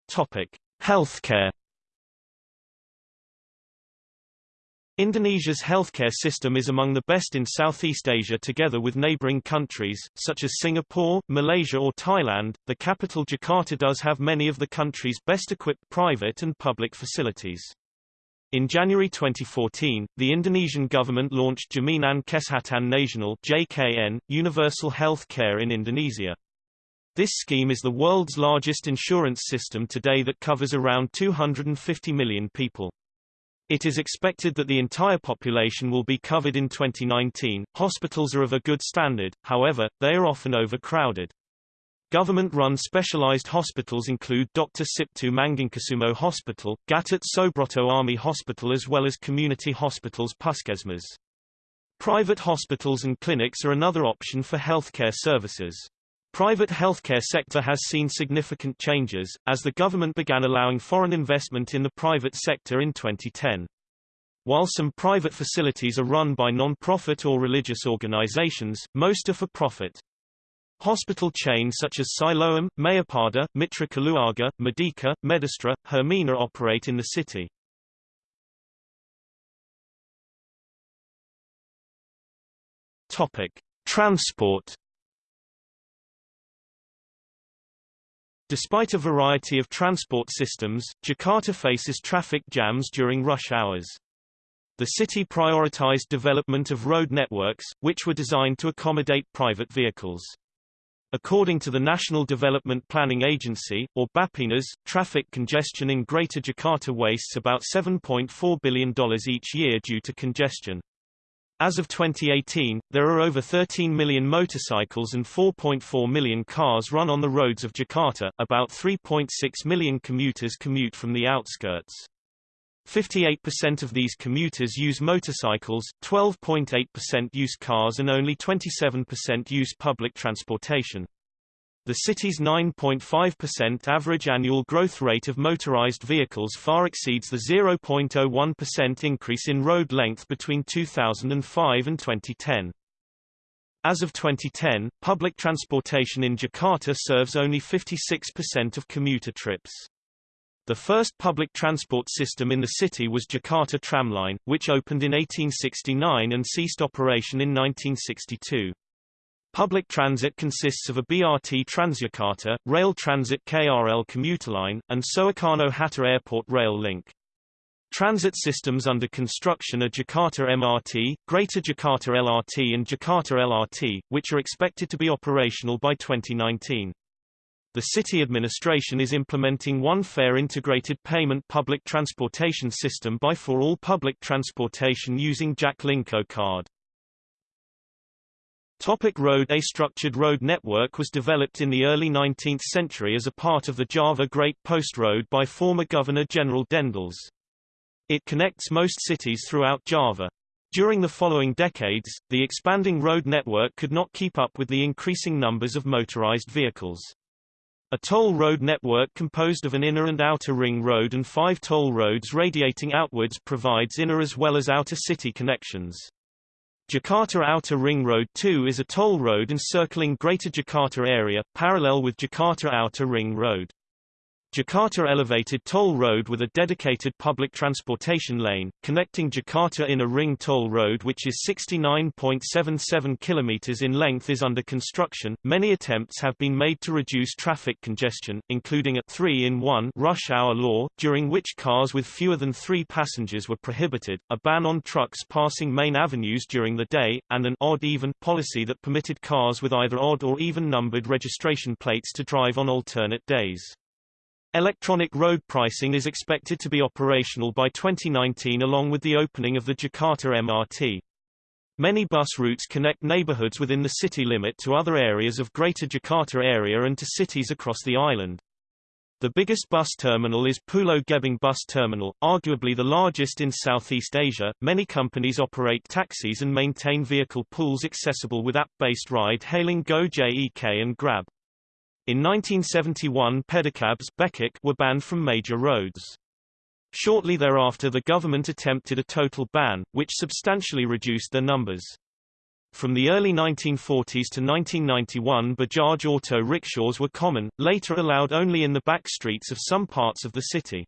Topic: Healthcare. Indonesia's healthcare system is among the best in Southeast Asia together with neighboring countries, such as Singapore, Malaysia or Thailand. The capital Jakarta does have many of the country's best equipped private and public facilities. In January 2014, the Indonesian government launched Jaminan Kesehatan Nasional (JKN), universal health care in Indonesia. This scheme is the world's largest insurance system today that covers around 250 million people. It is expected that the entire population will be covered in 2019. Hospitals are of a good standard, however, they are often overcrowded. Government-run specialized hospitals include Dr. Cipto Mangunkusumo Hospital, Gatot Subroto Army Hospital as well as community hospitals Puskesmas. Private hospitals and clinics are another option for healthcare services. Private healthcare sector has seen significant changes, as the government began allowing foreign investment in the private sector in 2010. While some private facilities are run by non-profit or religious organizations, most are for profit. Hospital chains such as Siloam, Mayapada, Mitra Keluarga, Medica, Medistra, Hermina operate in the city. Topic: Transport. Despite a variety of transport systems, Jakarta faces traffic jams during rush hours. The city prioritized development of road networks, which were designed to accommodate private vehicles. According to the National Development Planning Agency, or Bappenas, traffic congestion in Greater Jakarta wastes about $7.4 billion each year due to congestion. As of 2018, there are over 13 million motorcycles and 4.4 million cars run on the roads of Jakarta, about 3.6 million commuters commute from the outskirts. 58% of these commuters use motorcycles, 12.8% use cars and only 27% use public transportation. The city's 9.5% average annual growth rate of motorized vehicles far exceeds the 0.01% increase in road length between 2005 and 2010. As of 2010, public transportation in Jakarta serves only 56% of commuter trips. The first public transport system in the city was Jakarta Tramline, which opened in 1869 and ceased operation in 1962. Public transit consists of a BRT Transjakarta, rail transit KRL commuter line, and Soekarno-Hatta Airport rail link. Transit systems under construction are Jakarta MRT, Greater Jakarta LRT and Jakarta LRT, which are expected to be operational by 2019 the city administration is implementing one fare integrated payment public transportation system by for all public transportation using Jaklingko card. Topic road A structured road network was developed in the early 19th century as a part of the Java Great Post Road by former Governor-General Daendels. It connects most cities throughout Java. During the following decades, the expanding road network could not keep up with the increasing numbers of motorized vehicles. A toll road network composed of an inner and outer ring road and five toll roads radiating outwards provides inner as well as outer city connections. Jakarta Outer Ring Road 2 is a toll road encircling Greater Jakarta area, parallel with Jakarta Outer Ring Road. Jakarta Elevated Toll Road with a dedicated public transportation lane, connecting Jakarta Inner Ring Toll Road which is 69.77 km in length is under construction. Many attempts have been made to reduce traffic congestion, including a 3-in-1 rush hour law, during which cars with fewer than three passengers were prohibited, a ban on trucks passing main avenues during the day, and an odd-even policy that permitted cars with either odd or even numbered registration plates to drive on alternate days. Electronic road pricing is expected to be operational by 2019 along with the opening of the Jakarta MRT. Many bus routes connect neighborhoods within the city limit to other areas of Greater Jakarta area and to cities across the island. The biggest bus terminal is Pulau Gebang Bus Terminal, arguably the largest in Southeast Asia. Many companies operate taxis and maintain vehicle pools accessible with app-based ride-hailing Gojek and Grab. In 1971 pedicabs were banned from major roads. Shortly thereafter the government attempted a total ban, which substantially reduced their numbers. From the early 1940s to 1991 Bajaj auto rickshaws were common, later allowed only in the back streets of some parts of the city.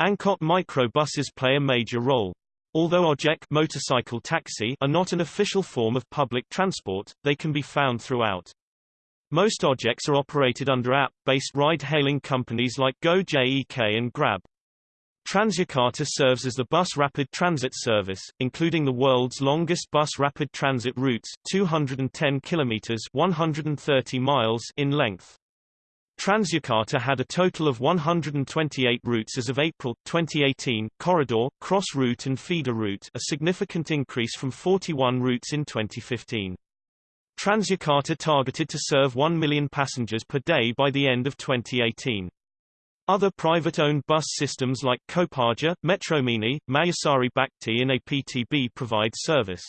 Angkot microbuses play a major role. Although Ojek motorcycle taxi are not an official form of public transport, they can be found throughout. Most Ojeks are operated under app-based ride-hailing companies like Gojek and Grab. Transjakarta serves as the bus rapid transit service, including the world's longest bus rapid transit routes 210 kilometers 130 miles in length. Transjakarta had a total of 128 routes as of April 2018, corridor, cross route and feeder route a significant increase from 41 routes in 2015. Transjakarta targeted to serve 1 million passengers per day by the end of 2018. Other private-owned bus systems like Kopaja, Metromini, Mayasari Bhakti and APTB provide service.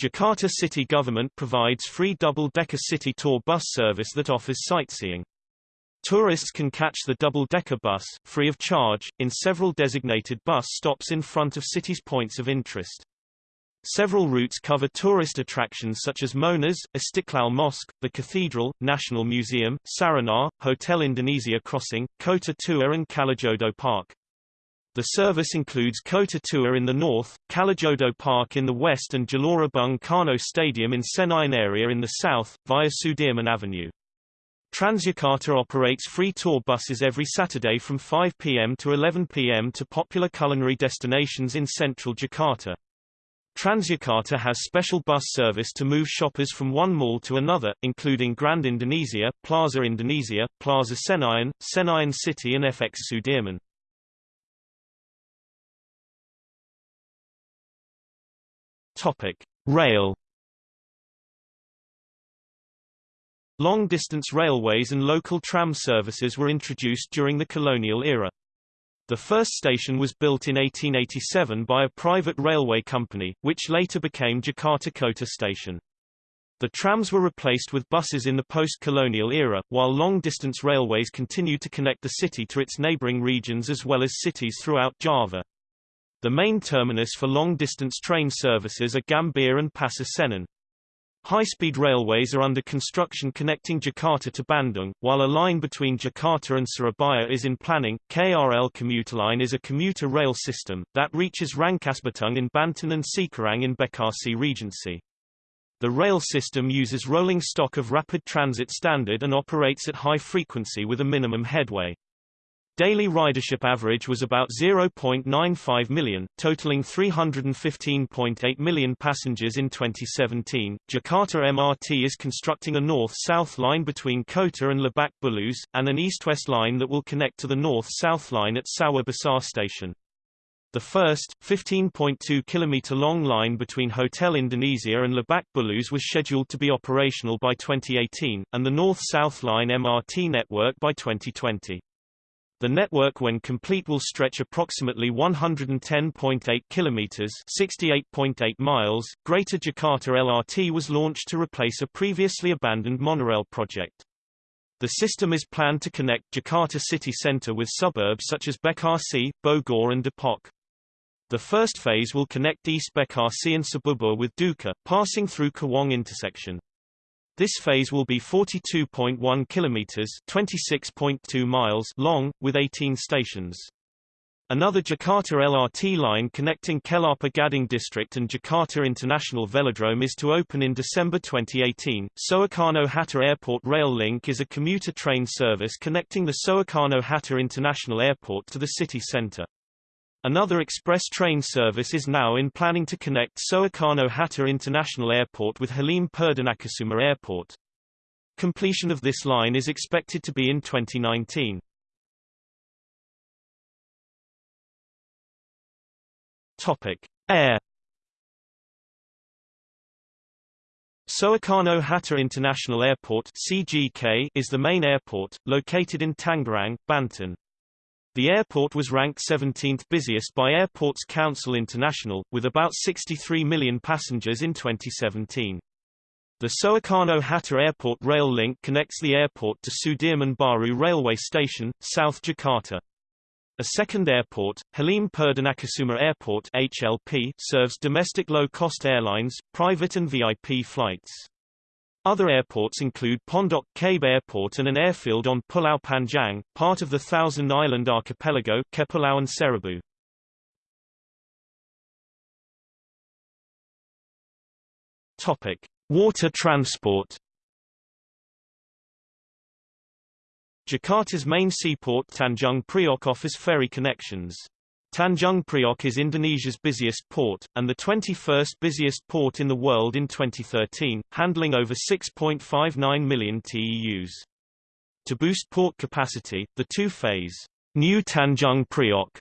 Jakarta city government provides free double-decker city tour bus service that offers sightseeing. Tourists can catch the double-decker bus, free of charge, in several designated bus stops in front of city's points of interest. Several routes cover tourist attractions such as Monas, Istiqlal Mosque, the Cathedral, National Museum, Sarinah, Hotel Indonesia Crossing, Kota Tua and Kalijodo Park. The service includes Kota Tua in the north, Kalijodo Park in the west and Gelora Bung Karno Stadium in Senayan area in the south, via Sudirman Avenue. Transjakarta operates free tour buses every Saturday from 5 p.m. to 11 p.m. to popular culinary destinations in central Jakarta. Transjakarta has special bus service to move shoppers from one mall to another, including Grand Indonesia, Plaza Indonesia, Plaza Senayan, Senayan City and FX Sudirman. Topic: Rail Long-distance railways and local tram services were introduced during the colonial era. The first station was built in 1887 by a private railway company, which later became Jakarta Kota Station. The trams were replaced with buses in the post-colonial era, while long-distance railways continued to connect the city to its neighboring regions as well as cities throughout Java. The main terminus for long-distance train services are Gambir and Pasar Senen. High-speed railways are under construction connecting Jakarta to Bandung, while a line between Jakarta and Surabaya is in planning. KRL Commuter Line is a commuter rail system, that reaches Rangkasbitung in Banten and Cikarang in Bekasi Regency. The rail system uses rolling stock of rapid transit standard and operates at high frequency with a minimum headway. Daily ridership average was about 0.95 million, totaling 315.8 million passengers in 2017. Jakarta MRT is constructing a north-south line between Kota and Lebak Bulus, and an east-west line that will connect to the north-south line at Sawah Besar station. The first, 15.2 km long line between Hotel Indonesia and Lebak Bulus was scheduled to be operational by 2018, and the north-south line MRT network by 2020. The network when complete will stretch approximately 110.8 kilometers, 68.8 miles. Greater Jakarta LRT was launched to replace a previously abandoned monorail project. The system is planned to connect Jakarta city center with suburbs such as Bekasi, Bogor and Depok. The first phase will connect East Bekasi and Cibubur with Duku, passing through Cawang intersection. This phase will be 42.1 kilometers (26.2 miles) long, with 18 stations. Another Jakarta LRT line connecting Kelapa Gading District and Jakarta International Velodrome is to open in December 2018. Soekarno-Hatta Airport Rail Link is a commuter train service connecting the Soekarno-Hatta International Airport to the city center. Another express train service is now in planning to connect Soekarno-Hatta International Airport with Halim Perdanakusuma Airport. Completion of this line is expected to be in 2019. Topic: Air Soekarno-Hatta International Airport CGK is the main airport, located in Tangerang, Banten. The airport was ranked 17th busiest by Airports Council International, with about 63 million passengers in 2017. The Soekarno-Hatta Airport rail link connects the airport to Sudirman Baru railway station, South Jakarta. A second airport, Halim Perdanakusuma Airport HLP, serves domestic low-cost airlines, private and VIP flights. Other airports include Pondok Cabe Airport and an airfield on Pulau Panjang, part of the Thousand Island Archipelago Kepulauan Seribu. Topic: Water transport. Jakarta's main seaport Tanjung Priok offers ferry connections. Tanjung Priok is Indonesia's busiest port, and the 21st busiest port in the world in 2013, handling over 6.59 million TEUs. To boost port capacity, the two-phase New Tanjung Priok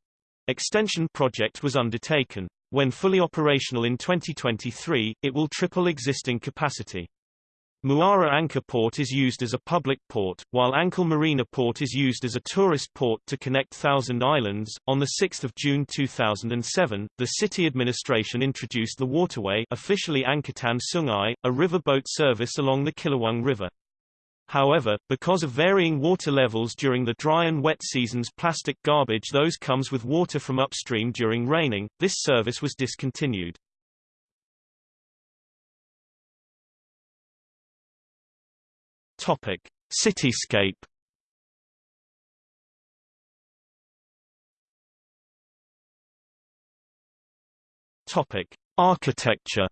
extension project was undertaken. When fully operational in 2023, it will triple existing capacity. Muara Angke Port is used as a public port, while Ancol Marina Port is used as a tourist port to connect Thousand Islands. On 6 June 2007, the city administration introduced the waterway officially Angkutan Sungai, a riverboat service along the Ciliwung River. However, because of varying water levels during the dry and wet seasons plastic garbage those comes with water from upstream during raining, this service was discontinued. Topic: Cityscape. Topic: Architecture.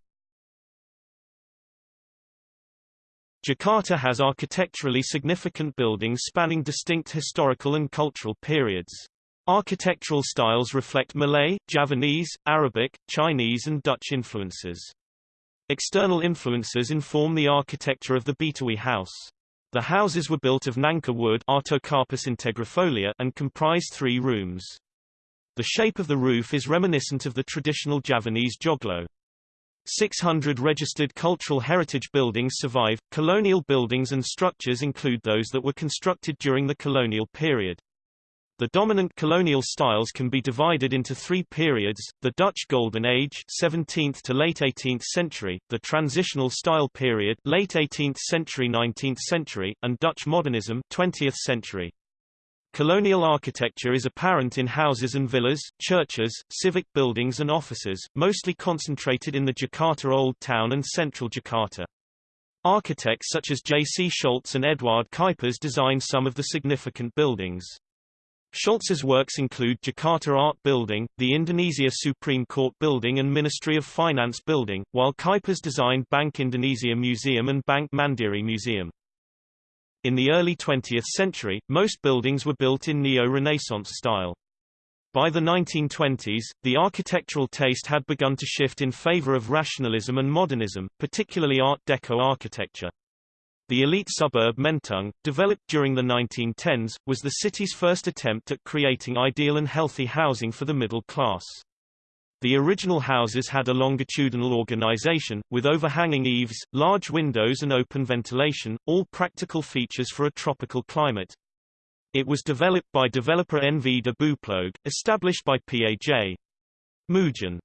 Jakarta has architecturally significant buildings spanning distinct historical and cultural periods. Architectural styles reflect Malay, Javanese, Arabic, Chinese and Dutch influences. External influences inform the architecture of the Betawi House. The houses were built of nangka wood Artocarpus integrifolia and comprise three rooms. The shape of the roof is reminiscent of the traditional Javanese joglo. 600 registered cultural heritage buildings survive. Colonial buildings and structures include those that were constructed during the colonial period. The dominant colonial styles can be divided into three periods, the Dutch Golden Age 17th to late 18th century, the Transitional Style period late 18th century 19th century, and Dutch Modernism 20th century. Colonial architecture is apparent in houses and villas, churches, civic buildings and offices, mostly concentrated in the Jakarta Old Town and central Jakarta. Architects such as J. C. Schultze and Eduard Cuypers designed some of the significant buildings. Schultze's works include Jakarta Art Building, the Indonesia Supreme Court Building and Ministry of Finance Building, while Cuypers designed Bank Indonesia Museum and Bank Mandiri Museum. In the early 20th century, most buildings were built in Neo-Renaissance style. By the 1920s, the architectural taste had begun to shift in favor of rationalism and modernism, particularly Art Deco architecture. The elite suburb Menteng, developed during the 1910s, was the city's first attempt at creating ideal and healthy housing for the middle class. The original houses had a longitudinal organization, with overhanging eaves, large windows and open ventilation, all practical features for a tropical climate. It was developed by developer NV de Bouwploeg, established by P.A.J. Moojen.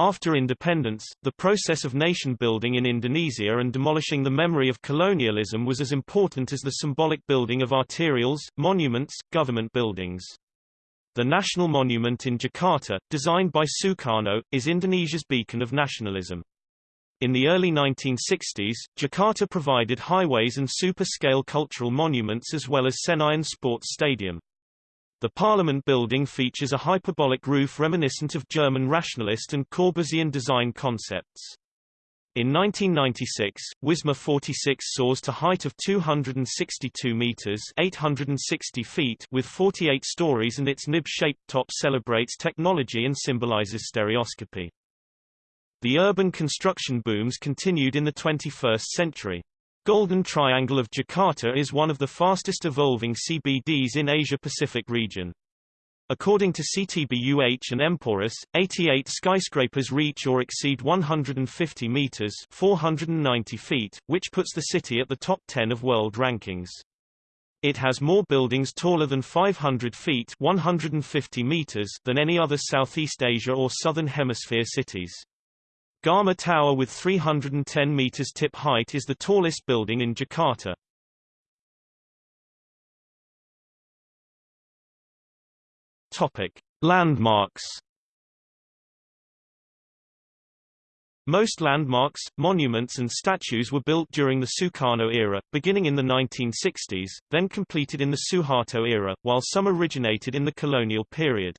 After independence, the process of nation-building in Indonesia and demolishing the memory of colonialism was as important as the symbolic building of arterials, monuments, government buildings. The National Monument in Jakarta, designed by Sukarno, is Indonesia's beacon of nationalism. In the early 1960s, Jakarta provided highways and super-scale cultural monuments as well as Senayan Sports Stadium. The Parliament building features a hyperbolic roof reminiscent of German rationalist and Corbusian design concepts. In 1996, Wisma 46 soars to height of 262 meters (860 feet) with 48 stories and its nib-shaped top celebrates technology and symbolizes stereoscopy. The urban construction booms continued in the 21st century. Golden Triangle of Jakarta is one of the fastest evolving CBDs in Asia-Pacific region. According to CTBUH and Emporis, 88 skyscrapers reach or exceed 150 meters 490 feet, which puts the city at the top 10 of world rankings. It has more buildings taller than 500 feet 150 meters than any other Southeast Asia or Southern Hemisphere cities. Gama Tower with 310 meters tip height is the tallest building in Jakarta. Topic: Landmarks. Most landmarks, monuments and statues were built during the Sukarno era, beginning in the 1960s, then completed in the Suharto era, while some originated in the colonial period.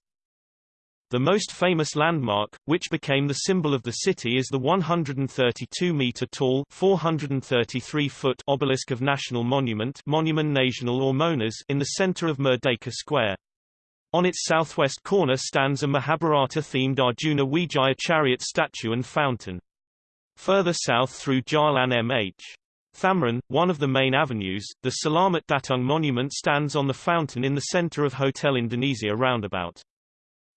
The most famous landmark, which became the symbol of the city is the 132-meter-tall 433-foot obelisk of National Monument Monumen Nasional or Monas in the center of Merdeka Square. On its southwest corner stands a Mahabharata-themed Arjuna Wijaya chariot statue and fountain. Further south through Jalan MH. Thamrin, one of the main avenues, the Selamat Datang monument stands on the fountain in the center of Hotel Indonesia roundabout.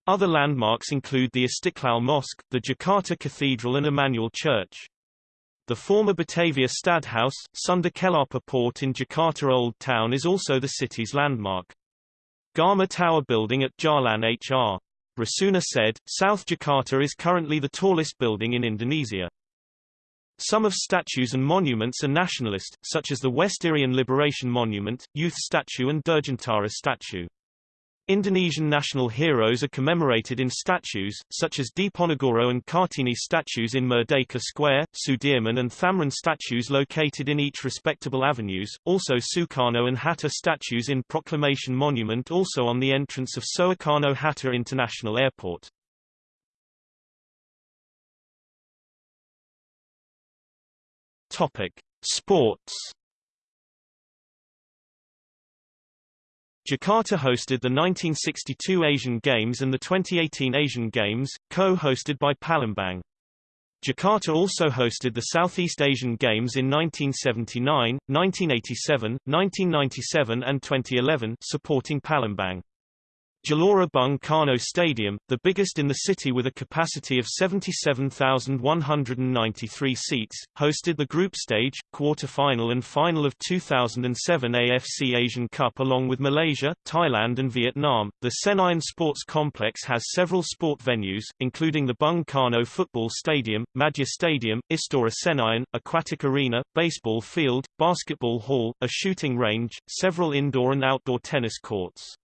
Other landmarks include the Istiqlal Mosque, the Jakarta Cathedral and Immanuel Church. The former Batavia Stadhuis, Sunda Kelapa Port in Jakarta Old Town is also the city's landmark. Gama Tower Building at Jalan HR. Rasuna Said, South Jakarta is currently the tallest building in Indonesia. Some of statues and monuments are nationalist, such as the West Irian Liberation Monument, Youth Statue and Dirgantara Statue. Indonesian national heroes are commemorated in statues, such as Diponegoro and Kartini statues in Merdeka Square, Sudirman and Thamrin statues located in each respectable avenues, also Sukarno and Hatta statues in Proclamation Monument also on the entrance of Soekarno-Hatta International Airport. Topic. Sports Jakarta hosted the 1962 Asian Games and the 2018 Asian Games, co-hosted by Palembang. Jakarta also hosted the Southeast Asian Games in 1979, 1987, 1997 and 2011 supporting Palembang. Gelora Bung Karno Stadium, the biggest in the city with a capacity of 77,193 seats, hosted the group stage, quarter-final and final of 2007 AFC Asian Cup along with Malaysia, Thailand and Vietnam. The Senayan Sports Complex has several sport venues, including the Bung Karno Football Stadium, Madya Stadium, Istora Senayan, Aquatic Arena, Baseball Field, Basketball Hall, a shooting range, several indoor and outdoor tennis courts.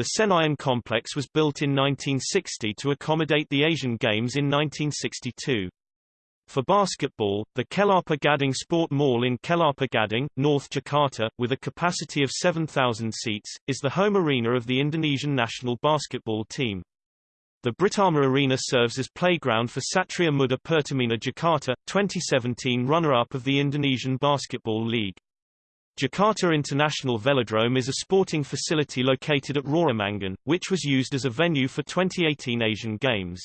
The Senayan complex was built in 1960 to accommodate the Asian Games in 1962. For basketball, the Kelapa Gading Sport Mall in Kelapa Gading, North Jakarta, with a capacity of 7,000 seats, is the home arena of the Indonesian national basketball team. The Britama Arena serves as playground for Satria Muda Pertamina Jakarta, 2017 runner-up of the Indonesian Basketball League. Jakarta International Velodrome is a sporting facility located at Rawamangun, which was used as a venue for 2018 Asian Games.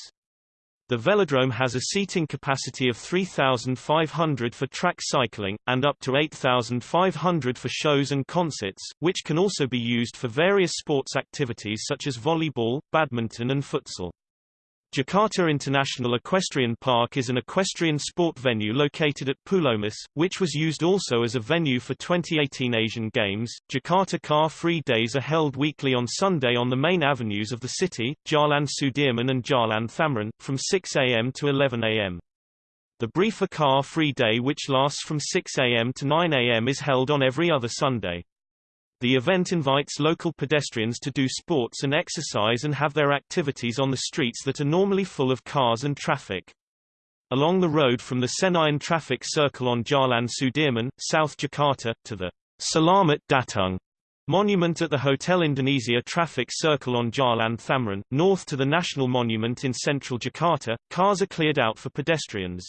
The velodrome has a seating capacity of 3,500 for track cycling, and up to 8,500 for shows and concerts, which can also be used for various sports activities such as volleyball, badminton and futsal. Jakarta International Equestrian Park is an equestrian sport venue located at Pulomas, which was used also as a venue for 2018 Asian Games. Jakarta Car Free Days are held weekly on Sunday on the main avenues of the city, Jalan Sudirman and Jalan Thamrin, from 6 a.m. to 11 a.m. The briefer Car Free Day which lasts from 6 a.m. to 9 a.m. is held on every other Sunday. The event invites local pedestrians to do sports and exercise and have their activities on the streets that are normally full of cars and traffic. Along the road from the Senayan traffic circle on Jalan Sudirman, South Jakarta, to the Selamat Datang monument at the Hotel Indonesia traffic circle on Jalan Thamrin, north to the National Monument in central Jakarta, cars are cleared out for pedestrians.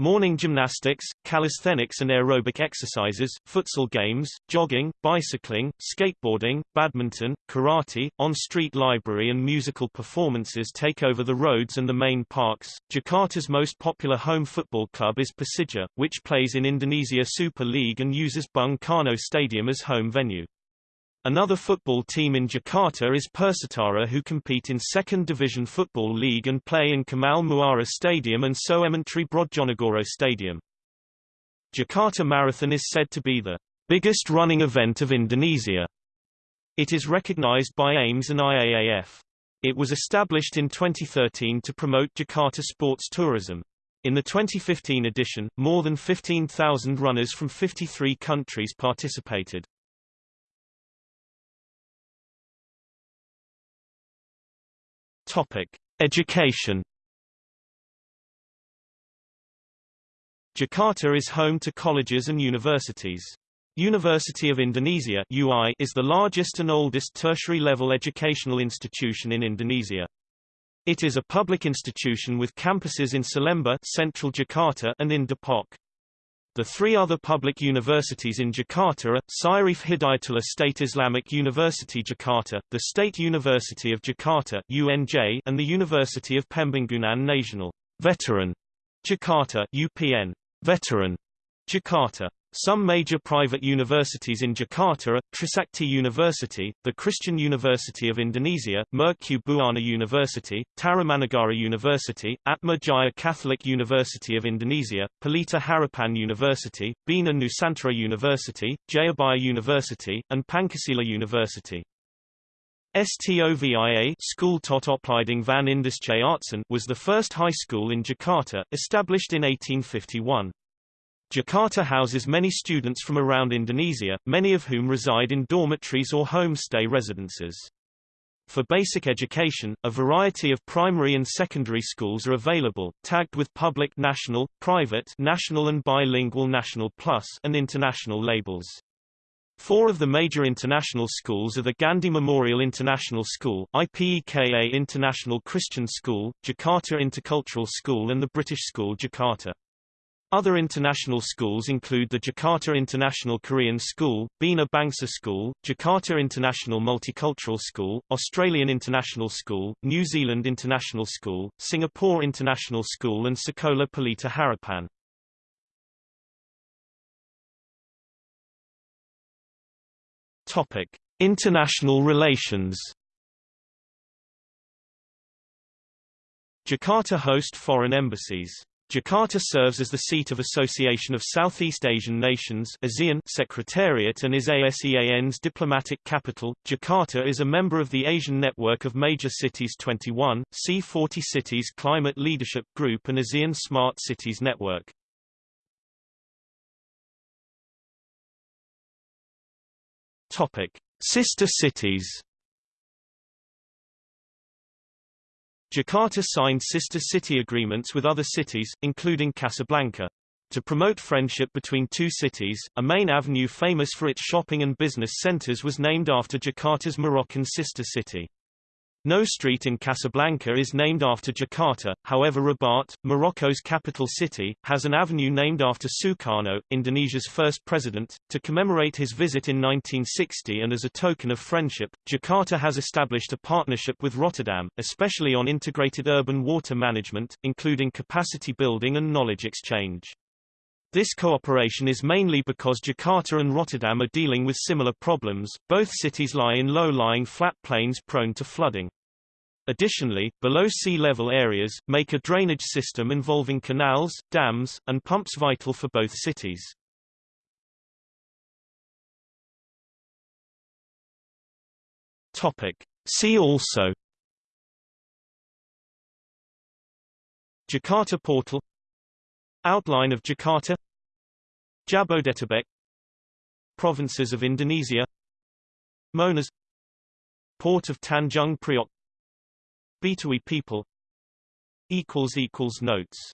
Morning gymnastics, calisthenics and aerobic exercises, futsal games, jogging, bicycling, skateboarding, badminton, karate, on-street library and musical performances take over the roads and the main parks. Jakarta's most popular home football club is Persija, which plays in Indonesia Super League and uses Bung Karno Stadium as home venue. Another football team in Jakarta is Persitara who compete in Second Division Football League and play in Kamal Muara Stadium and Soemantri Brodjonegoro Stadium. Jakarta Marathon is said to be the biggest running event of Indonesia. It is recognized by AIMS and IAAF. It was established in 2013 to promote Jakarta sports tourism. In the 2015 edition, more than 15,000 runners from 53 countries participated. Topic: Education. Jakarta is home to colleges and universities. University of Indonesia UI is the largest and oldest tertiary-level educational institution in Indonesia. It is a public institution with campuses in Salemba central Jakarta and in Depok. The three other public universities in Jakarta are, Syarif Hidayatullah State Islamic University Jakarta, the State University of Jakarta UNJ, and the University of Pembangunan Nasional Veteran Jakarta UPN Veteran Jakarta. Some major private universities in Jakarta are, Trisakti University, the Christian University of Indonesia, Mercu Buana University, Tarumanagara University, Atma Jaya Catholic University of Indonesia, Pelita Harapan University, Bina Nusantara University, Jayabaya University, and Pancasila University. STOVIA School van was the first high school in Jakarta, established in 1851. Jakarta houses many students from around Indonesia, many of whom reside in dormitories or homestay residences. For basic education, a variety of primary and secondary schools are available, tagged with public national, private national and bilingual national plus and international labels. Four of the major international schools are the Gandhi Memorial International School, IPEKA International Christian School, Jakarta Intercultural School and the British School Jakarta. Other international schools include the Jakarta International Korean School, Bina Bangsa School, Jakarta International Multicultural School, Australian International School, New Zealand International School, Singapore International School and Sekolah Pelita Harapan. Topic: International relations. Jakarta host foreign embassies. Jakarta serves as the seat of Association of Southeast Asian Nations ASEAN Secretariat and is ASEAN's diplomatic capital. Jakarta is a member of the Asian Network of Major Cities 21, C40 Cities Climate Leadership Group and ASEAN Smart Cities Network. Topic: Sister cities. Jakarta signed sister city agreements with other cities, including Casablanca. To promote friendship between two cities, a main avenue famous for its shopping and business centers was named after Jakarta's Moroccan sister city. No street in Casablanca is named after Jakarta, however Rabat, Morocco's capital city, has an avenue named after Sukarno, Indonesia's first president. To commemorate his visit in 1960 and as a token of friendship, Jakarta has established a partnership with Rotterdam, especially on integrated urban water management, including capacity building and knowledge exchange. This cooperation is mainly because Jakarta and Rotterdam are dealing with similar problems, both cities lie in low-lying flat plains prone to flooding. Additionally, below sea level areas, make a drainage system involving canals, dams, and pumps vital for both cities. Topic. See also Jakarta Portal Outline of Jakarta. Jabodetabek. Provinces of Indonesia. Monas. Port of Tanjung Priok. Betawi people. Notes